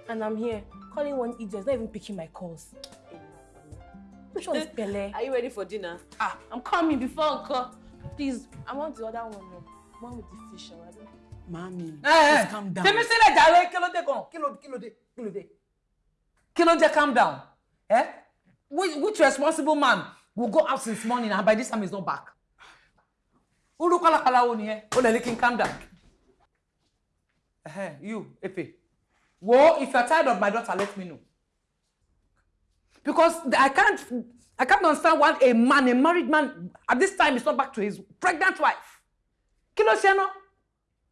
And I'm here, calling one idiot, not even picking my calls. Which one is Pele? Are you ready for dinner? Ah, I'm coming before Uncle. Please, I want the other one. No. One with the fish. I don't Mami, Eh, please calm down. Tèmi sílẹ̀ jàre, kí ló dé gan? Kí ló kí ló dé? Kí ló dé? Kí ló dé calm down? Eh? Which, which responsible man will go out since morning and by this time he's not back? Uru kọ́lákọ́lá wo nìyẹn? O lè ní kí n calm down. Eh, you, Epe. Wo, if you're tired of my daughter, let me know. Because I can't, I can't understand why a man, a married man, at this time is not back to his pregnant wife. Kí ló ṣe ná?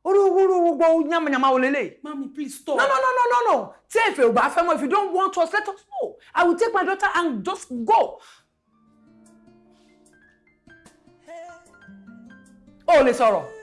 Oru uru gbogbo yamayama wo lele. Mommy, please stop. No, no, no, no, no, no. Bá fẹ́ mọ́, if you don't want us, let us know. I will take my daughter and just go. Ò lè sọ̀rọ̀.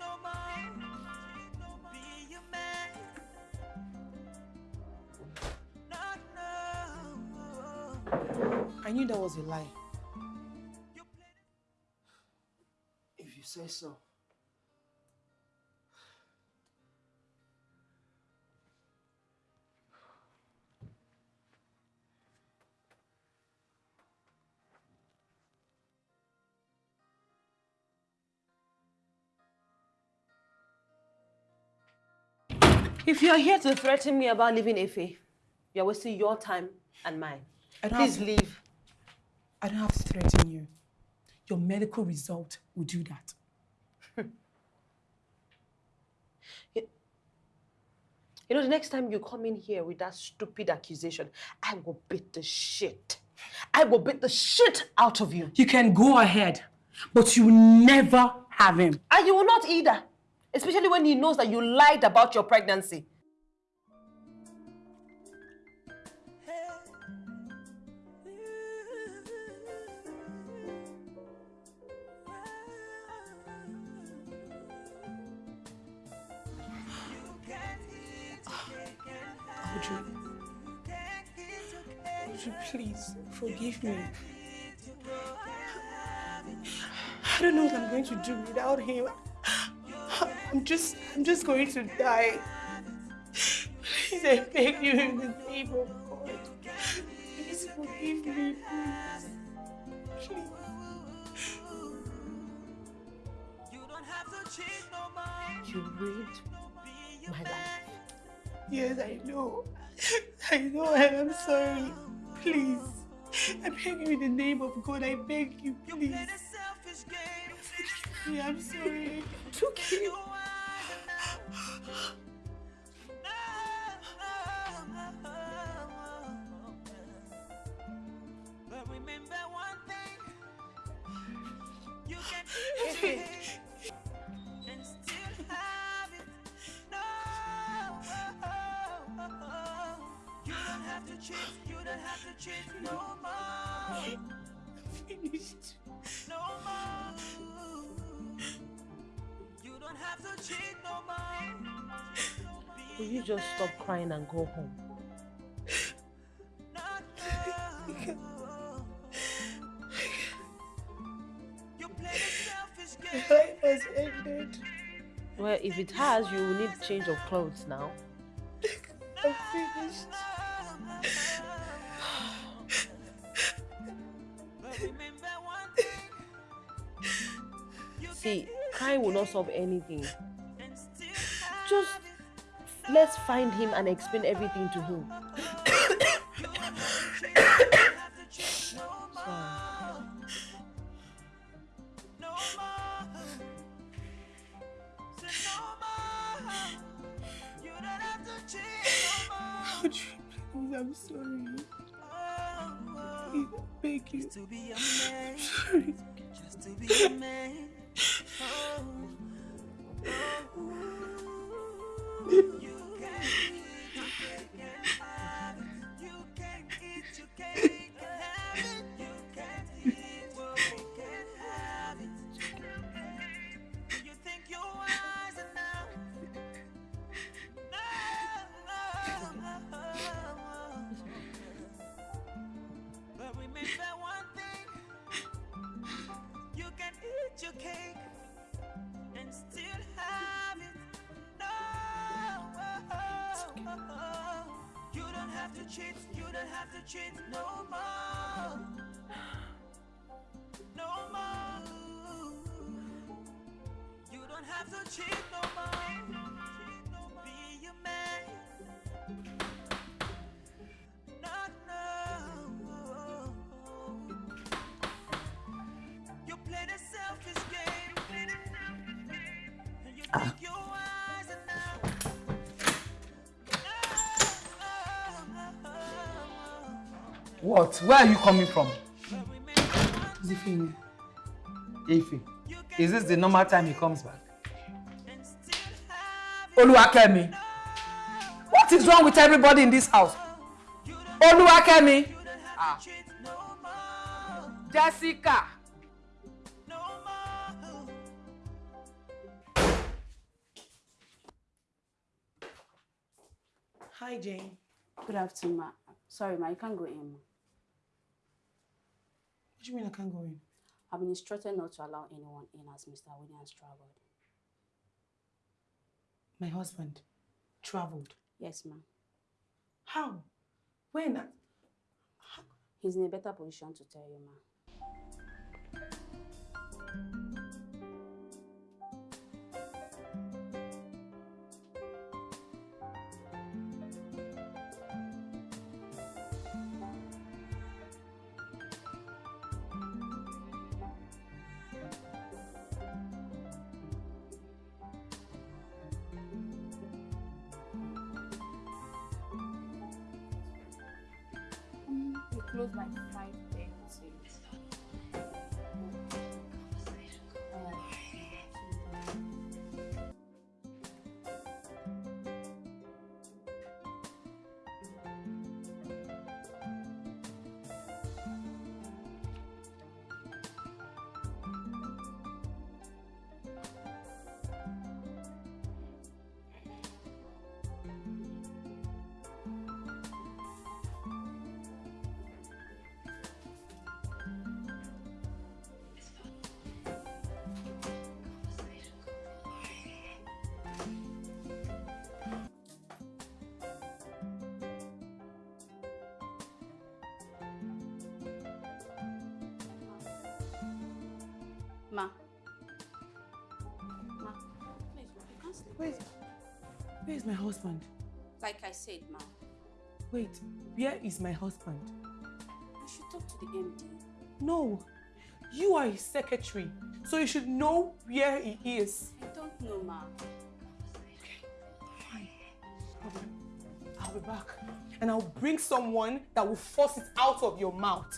I knew that was a lie. If you say so. If you're here to threaten me about leaving Efe, you're wasting your time and mine. Please leave. I don't have to threaten you. Your medical result will do that. You know, the next time you come in here with that stupid accusation, I will beat the shit. I will beat the shit out of you. You can go ahead, but you will never have him. And you will not either. Especially when he knows that you lied about your pregnancy. Forgive me. I don't know what I'm going to do without him. I'm just, I'm just going to die. Please, I beg you in the name of God. Please forgive me, please. You ruined my life. Yes, I know. I know, and I'm sorry. Please. I beg you in the name of God. I beg you, please. Forgive me, I'm sorry. Took you. But remember one thing. You can Hey. eat it and still have it. No. You don't have to cheat. You don't have to cheat no more. Finished. No more. You don't have to cheat no more. Will you just stop crying and go home? You play the selfish game. Life has ended. Well, if it has, you will need change of clothes now. I'm finished. See, crying will not solve anything. Just let's find him and explain everything to him. I'm sorry. Beg you. To be a man, sorry. just to be a man. Oh, oh, you can eat have to cheat. You don't have to cheat no more. No more. You don't have to cheat no more. What? Where are you coming from? Zifini. Ife. Is this the normal time he comes back? Oluwakemi. What is wrong with everybody in this house? Oluwakemi. Ah. Jessica. Hi, Jane. Good afternoon, ma. Sorry, ma, you can't go in. What do you mean I can't go in? I've been instructed not to allow anyone in as Mr. Williams traveled. My husband traveled. Yes, ma'am. How? When? He's in a better position to tell you, ma. Where is my husband? Like I said, ma, Wait, where is my husband? you should talk to the MD. No, you are his secretary, so you should know where he is. I don't know, ma. Problem. I'll be back, and I'll bring someone that will force it out of your mouth.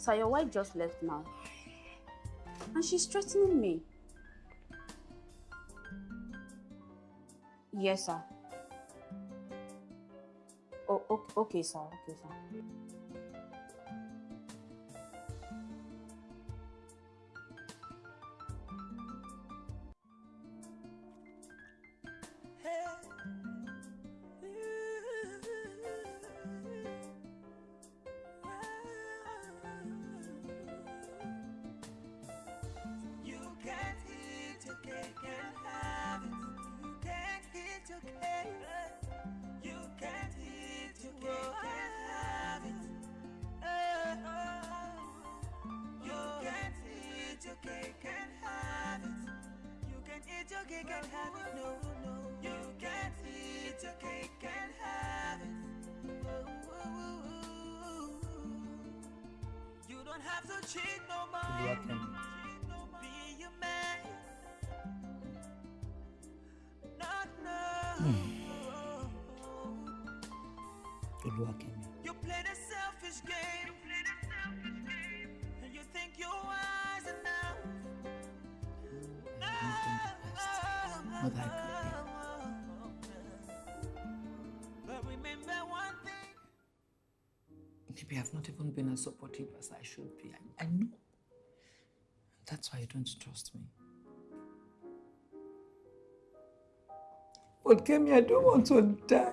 So your wife just left now. And she's threatening me. Yes, sir. Oh, okay, okay, sir. Okay, sir. As I should be. I, I know. That's why you don't trust me. But Kemi, I don't want to die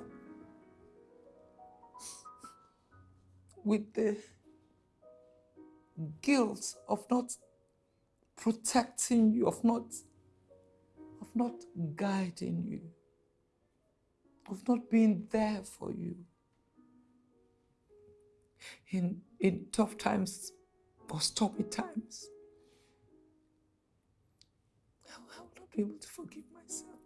with the guilt of not protecting you, of not of not guiding you, of not being there for you. In in tough times or stormy times. I will not be able to forgive myself.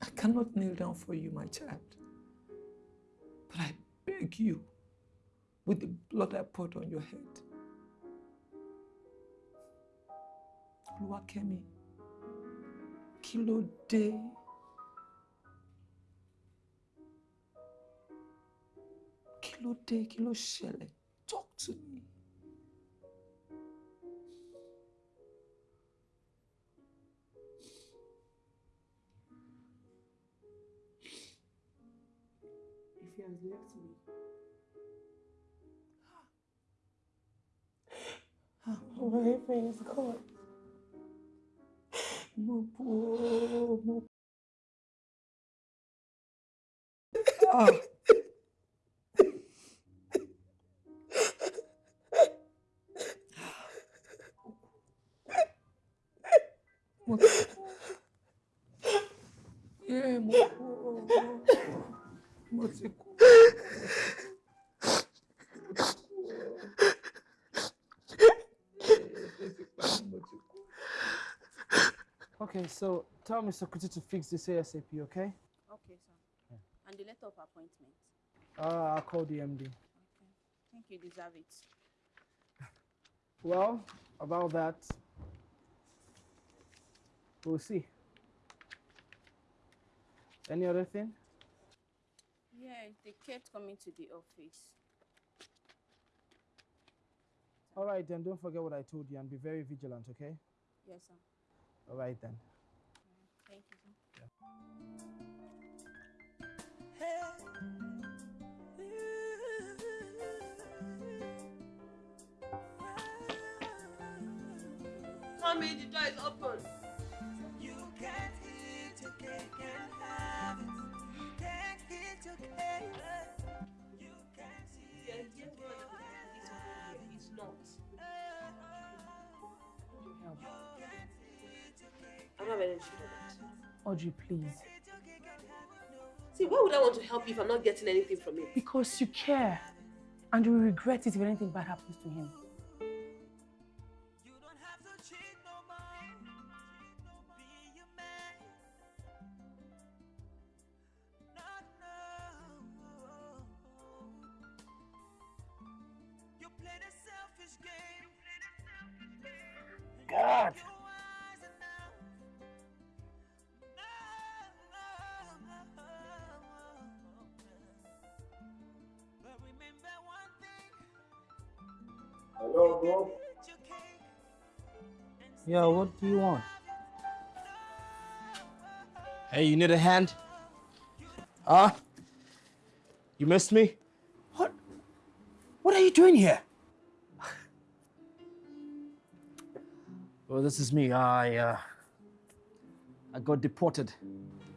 I cannot kneel down for you, my child. But I beg you, with the blood I poured on your head, Oluwakemi, kí ló? Kí ló dé? Kí ló ṣẹlẹ̀? Talk to me. If he has left me. My everything is gone. Mo bu o, mo. Ah. Mo ti kú. Yeah, mo kú o. Mo ti kú. Okay, so tell Mr. Kuti to fix this ASAP, okay? Okay, sir. And the letter of appointment. Uh, I'll call the MD. Think you deserve it. Well, about that, we'll see. Any other thing? Yeah, they kept coming to the office. All right, then don't forget what I told you and be very vigilant, okay? Yes, sir. All right, then. Thank you, sir. Hey. Mommy, the door is open. Can't eat your cake. You can't eat your cake. It's not. I don't have energy for that. Audrey, please. See, why would I want to help you if I'm not getting anything from it? Because you care. And you will regret it if anything bad happens to him. Yeah, what do you want? Hey, you need a hand? Huh? You missed me? What? What are you doing here? Well, this is me. I, uh, I got deported.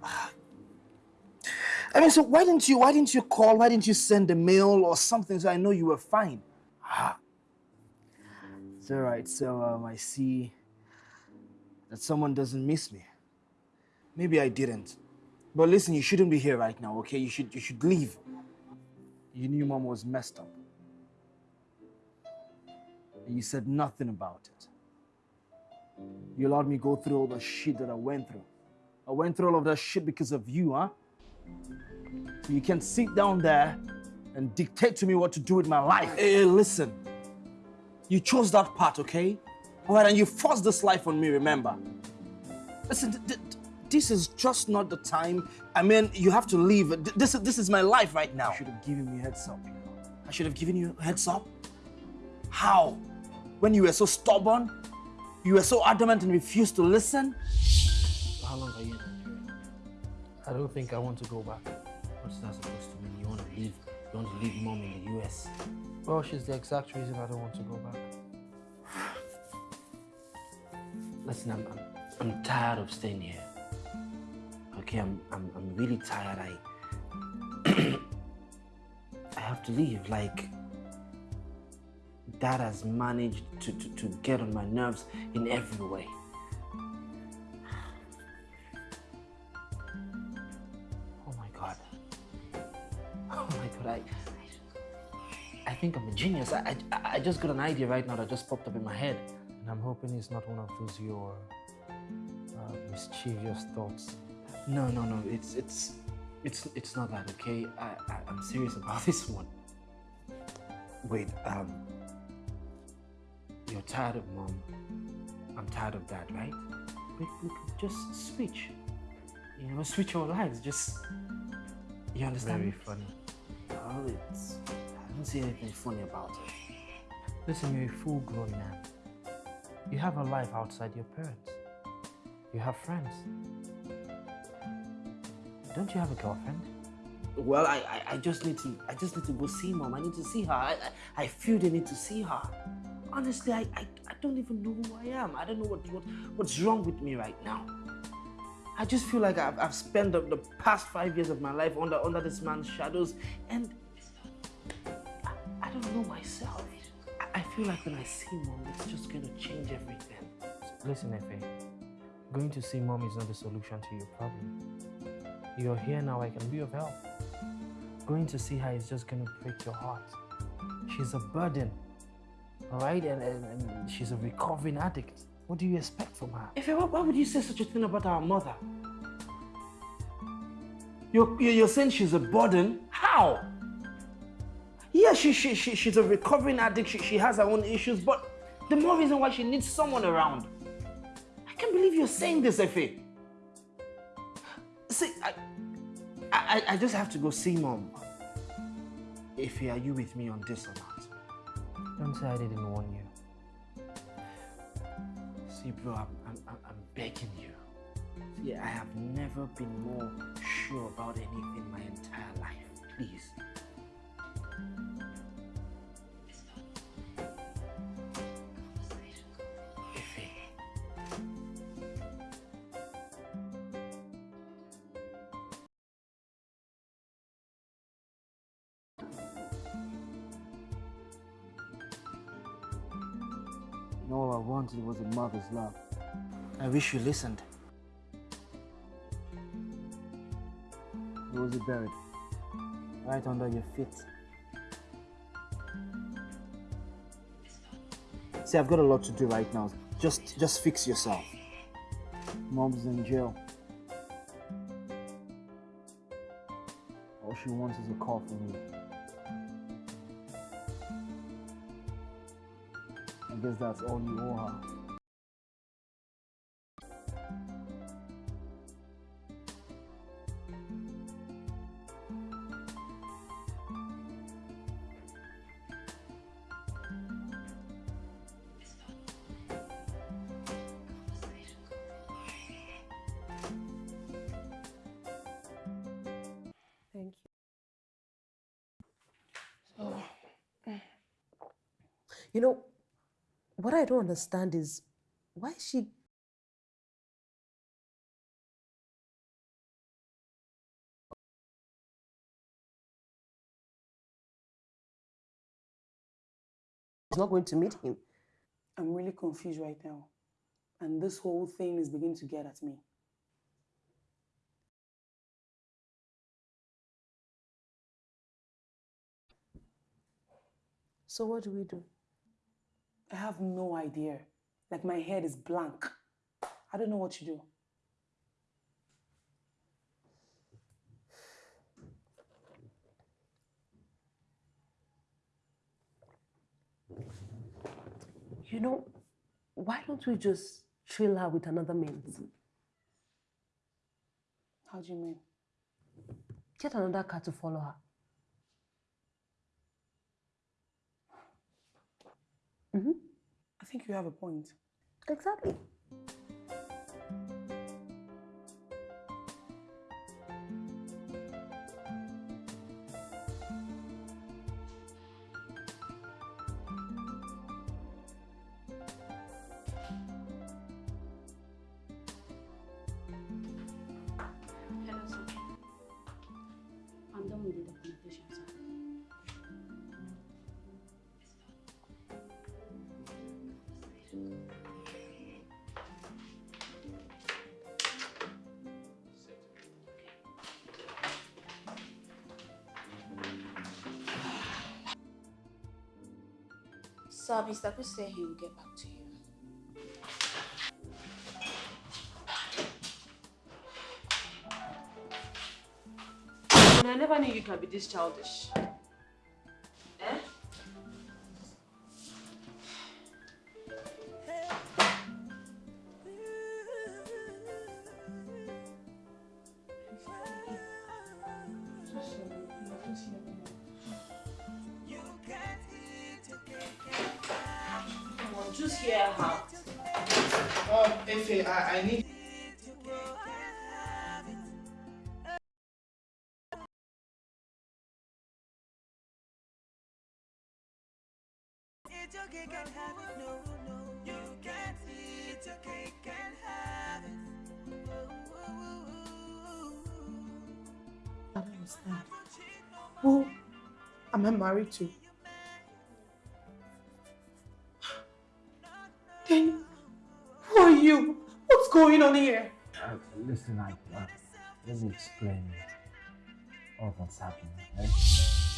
I mean, so why didn't you? Why didn't you call? Why didn't you send a mail or something so I know you were fine? Ah. It's all right. So um, I see that someone doesn't miss me. Maybe I didn't. But listen, you shouldn't be here right now, okay? You should you should leave. You knew mom was messed up. And you said nothing about it. You allowed me go through all the shit that I went through. I went through all of that shit because of you, huh? So you can sit down there and dictate to me what to do with my life. Hey, listen. You chose that path, okay? All right, and you forced this life on me, remember? Listen, th- th- this is just not the time. I mean, you have to leave. Th- This is, this is my life right now. You should have given me a heads up. I should have given you a heads up? How? When you were so stubborn? You were so adamant and refused to listen? How long are you in Nigeria? I don't think I want to go back. What's that supposed to mean? You want to leave? You want to leave mom in the US? Well, she's the exact reason I don't want to go back. Listen, I'm, I'm, I'm tired of staying here. Okay, I'm, I'm, I'm really tired. I, I have to leave. Like, dad has managed to, to, to get on my nerves in every way. Oh my god. Oh my god, I I think I'm a genius. I, I, I just got an idea right now that just popped up in my head. I'm hoping it's not one of those your uh, mischievous thoughts. No, no, no. It's it's it's it's not that, okay? I, I I'm serious about this one. Wait, um you're tired of mom. I'm tired of dad, right? We, we could just switch. You know, switch our lives. Just you understand? Very funny. Well, it's I don't see anything funny about it. Listen, you're a full-grown man. You have a life outside your parents. You have friends. Don't you have a girlfriend? Well, I, I, I just need to I just need to go see mom. I need to see her. I, I, I feel the need to see her. Honestly, I, I, I don't even know who I am. I don't know what, what what's wrong with me right now. I just feel like I've, I've spent the, the past five years of my life under under this man's shadows, and I, I don't know myself. Feel like when I see mom, it's just gonna change everything. Listen, Efe, going to see mom is not the solution to your problem. You're here now, I can be of help. Going to see her is just gonna break your heart. She's a burden, all right? And, and, and she's a recovering addict. What do you expect from her? Efe, why, why would you say such a thing about our mother? You're you're saying she's a burden? How? Yeah, she, she, she, she's a recovering addict. She, she has her own issues, but the more reason why she needs someone around. I can't believe you're saying this, Efe. See, I, I, I just have to go see mom. Efe, are you with me on this or not? Don't say I didn't warn you. See, bro, I'm, I'm, I'm- begging you. See, I have never been more sure about anything in my entire life. Please. Wanted was a mother's love. I wish you listened. Where was it buried? Right under your feet. See, I've got a lot to do right now. Just, just fix yourself. Mom's in jail. All she wants is a call from you. Guess that's all you owe her. Thank you. Mm. You know, what I don't understand is why is she is not going to meet him. I'm really confused right now. And this whole thing is beginning to get at me. So what do we do? I have no idea. Like my head is blank. I don't know what to do. You know, why don't we just chill her with another means? How do you mean? Get another car to follow her. Mm-hmm. I think you have a point. Exactly. Mr. Chris said he will get back to you. I never knew you could be this childish. Married to? Then who are you? What's going on here? Uh, listen, I, uh, let me explain all that's happening, okay?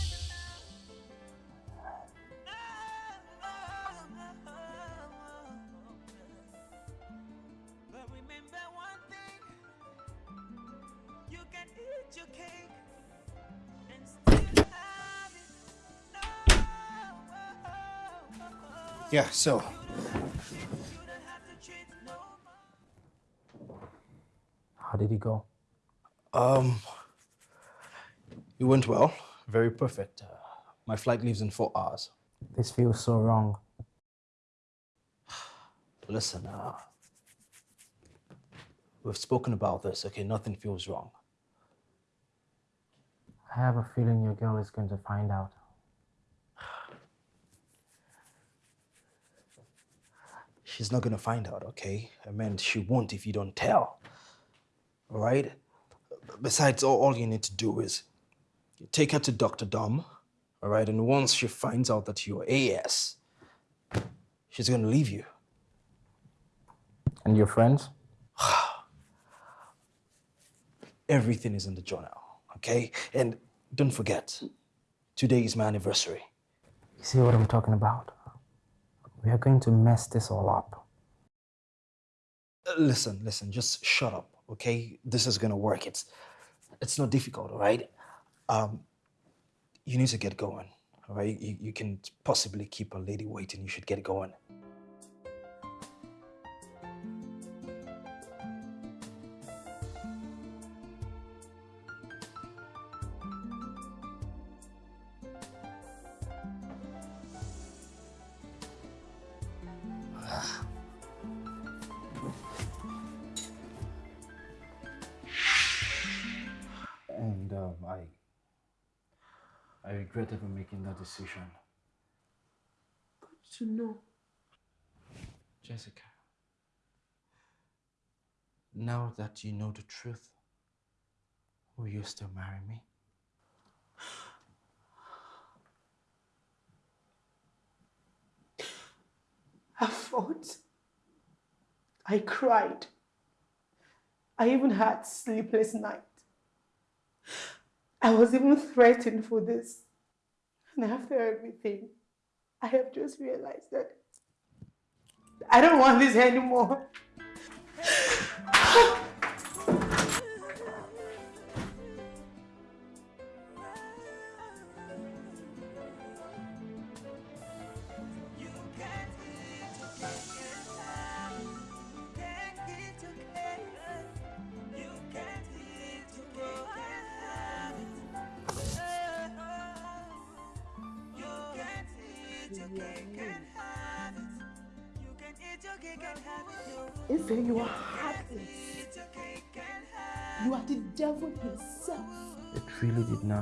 Yeah, so. How did it go? Um, it went well. Very perfect. Uh, my flight leaves in four hours. This feels so wrong. Listen, uh, we've spoken about this, okay? Nothing feels wrong. I have a feeling your girl is going to find out. She's not gonna find out, okay? I mean, she won't if you don't tell. All right? Besides, all, all you need to do is take her to Dr. Dom, all right? And once she finds out that you're AS, she's gonna leave you. And your friends? Everything is in the journal, okay? And don't forget, today is my anniversary. You see what I'm talking about? We are going to mess this all up. Uh, Listen, listen, just shut up, okay? This is gonna work. It's it's not difficult, all right? Um, you need to get going, all right? You, you can possibly keep a lady waiting. You should get going. Making that decision. To know. Jessica, now that you know the truth, will you still marry me? I fought. I cried. I even had sleepless night. I was even threatened for this. And after everything, I have just realized that I don't want this anymore.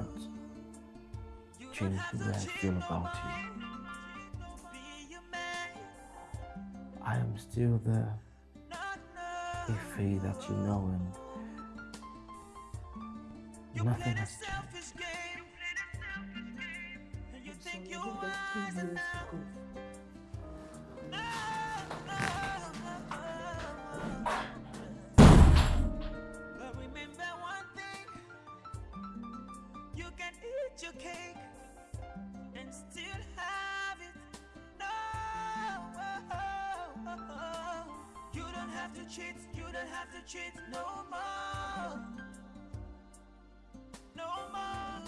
not change the way I feel about you. I am still the Ife that you know and nothing has changed. Don't have to cheat no more. No more.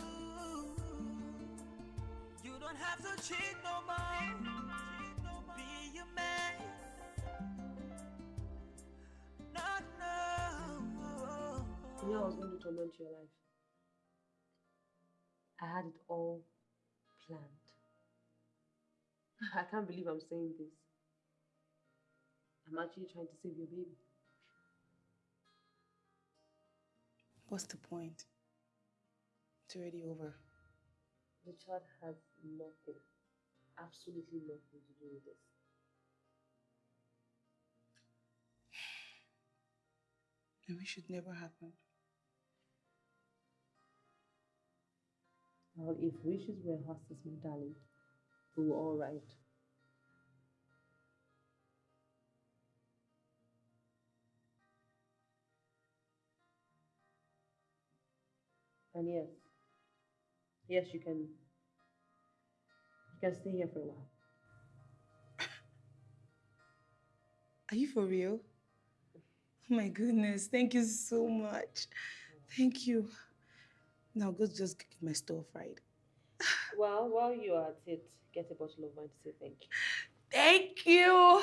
You don't have to cheat no more. Be a man. Not no. You know I was going to torment your life. I had it all planned. I can't believe I'm saying this. I'm actually trying to save your baby. What's the point? It's already over. The child has nothing, absolutely nothing to do with this. Maybe it should never happen. Well, if wishes were horses, my darling, we were all right. And yes, yes, you can. You can stay here for a while. Are you for real? Oh my goodness, thank you so much. Thank you. Now go just get my stuff right. Well, while you are at it, get a bottle of wine to say thank you. Thank you.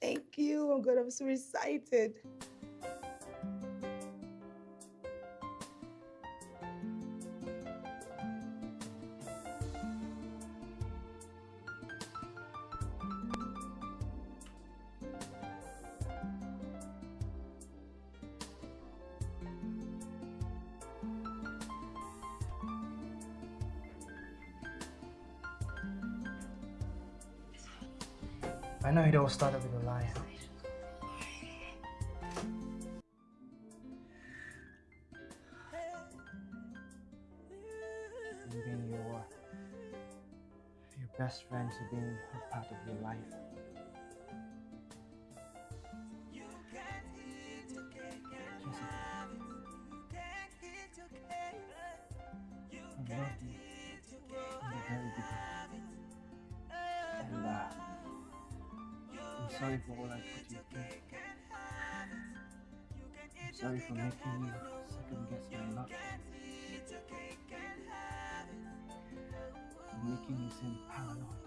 Thank you. Oh God, I'm so excited. know it all started with a lie. Being your, your best friend to being a part of your life. You. Sorry for all I put you through. Sorry for making you second guess my love. For making you seem paranoid.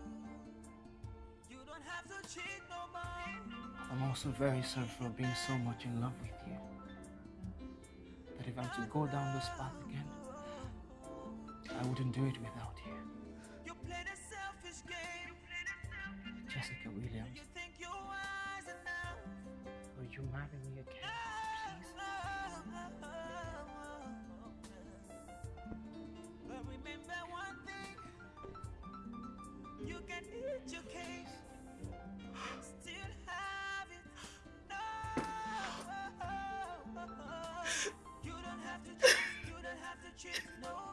I'm also very sorry for being so much in love with you. That if I'm to go down this path again, I wouldn't do it without you. Jessica Williams. Marry me again, please? But remember one thing, you can eat your cake, still have it. No, you don't have to cheat, you don't have to cheat no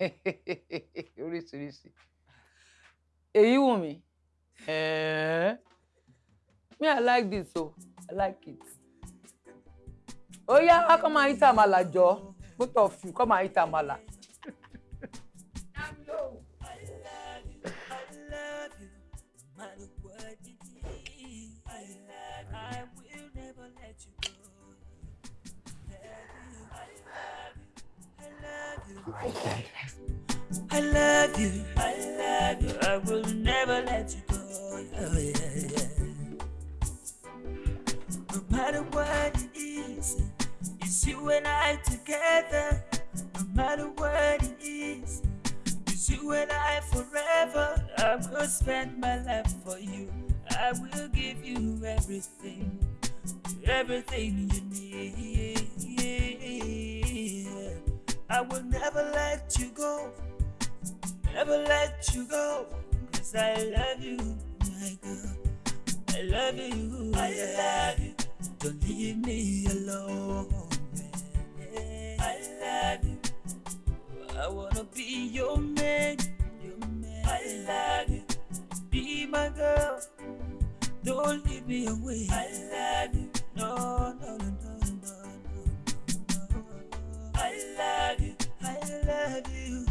oríṣiríṣi. Èyí wù mí. Me i like this o. I like it. Ó yá come and eat àmàlà jọ. Both of you come and eat àmàlà. matter what love you, I love you, I will never let you go. Oh, yeah, yeah. No matter what it is, it's you and I together. No matter what it is, it's you and I forever. I will spend my life for you. I will give you everything, everything you need. I will never let you go, never let you go. Cause I love you, my girl. I love you, I love you. Don't leave me alone. man. I love you. I wanna be your man, your man. I love you. Be my girl. Don't leave me away. I love you. No, no, no, no, no, no, no. I love you. I love you.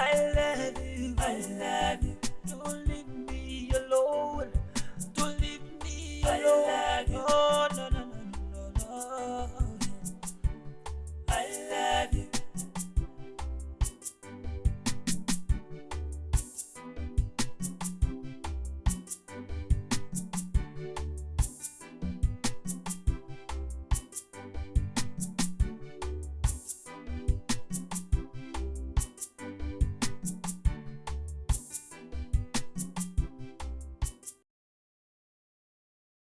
I love you, I love you. Don't leave me alone. Don't leave me alone. I love you. Oh, no, no, no, no, no. I love you.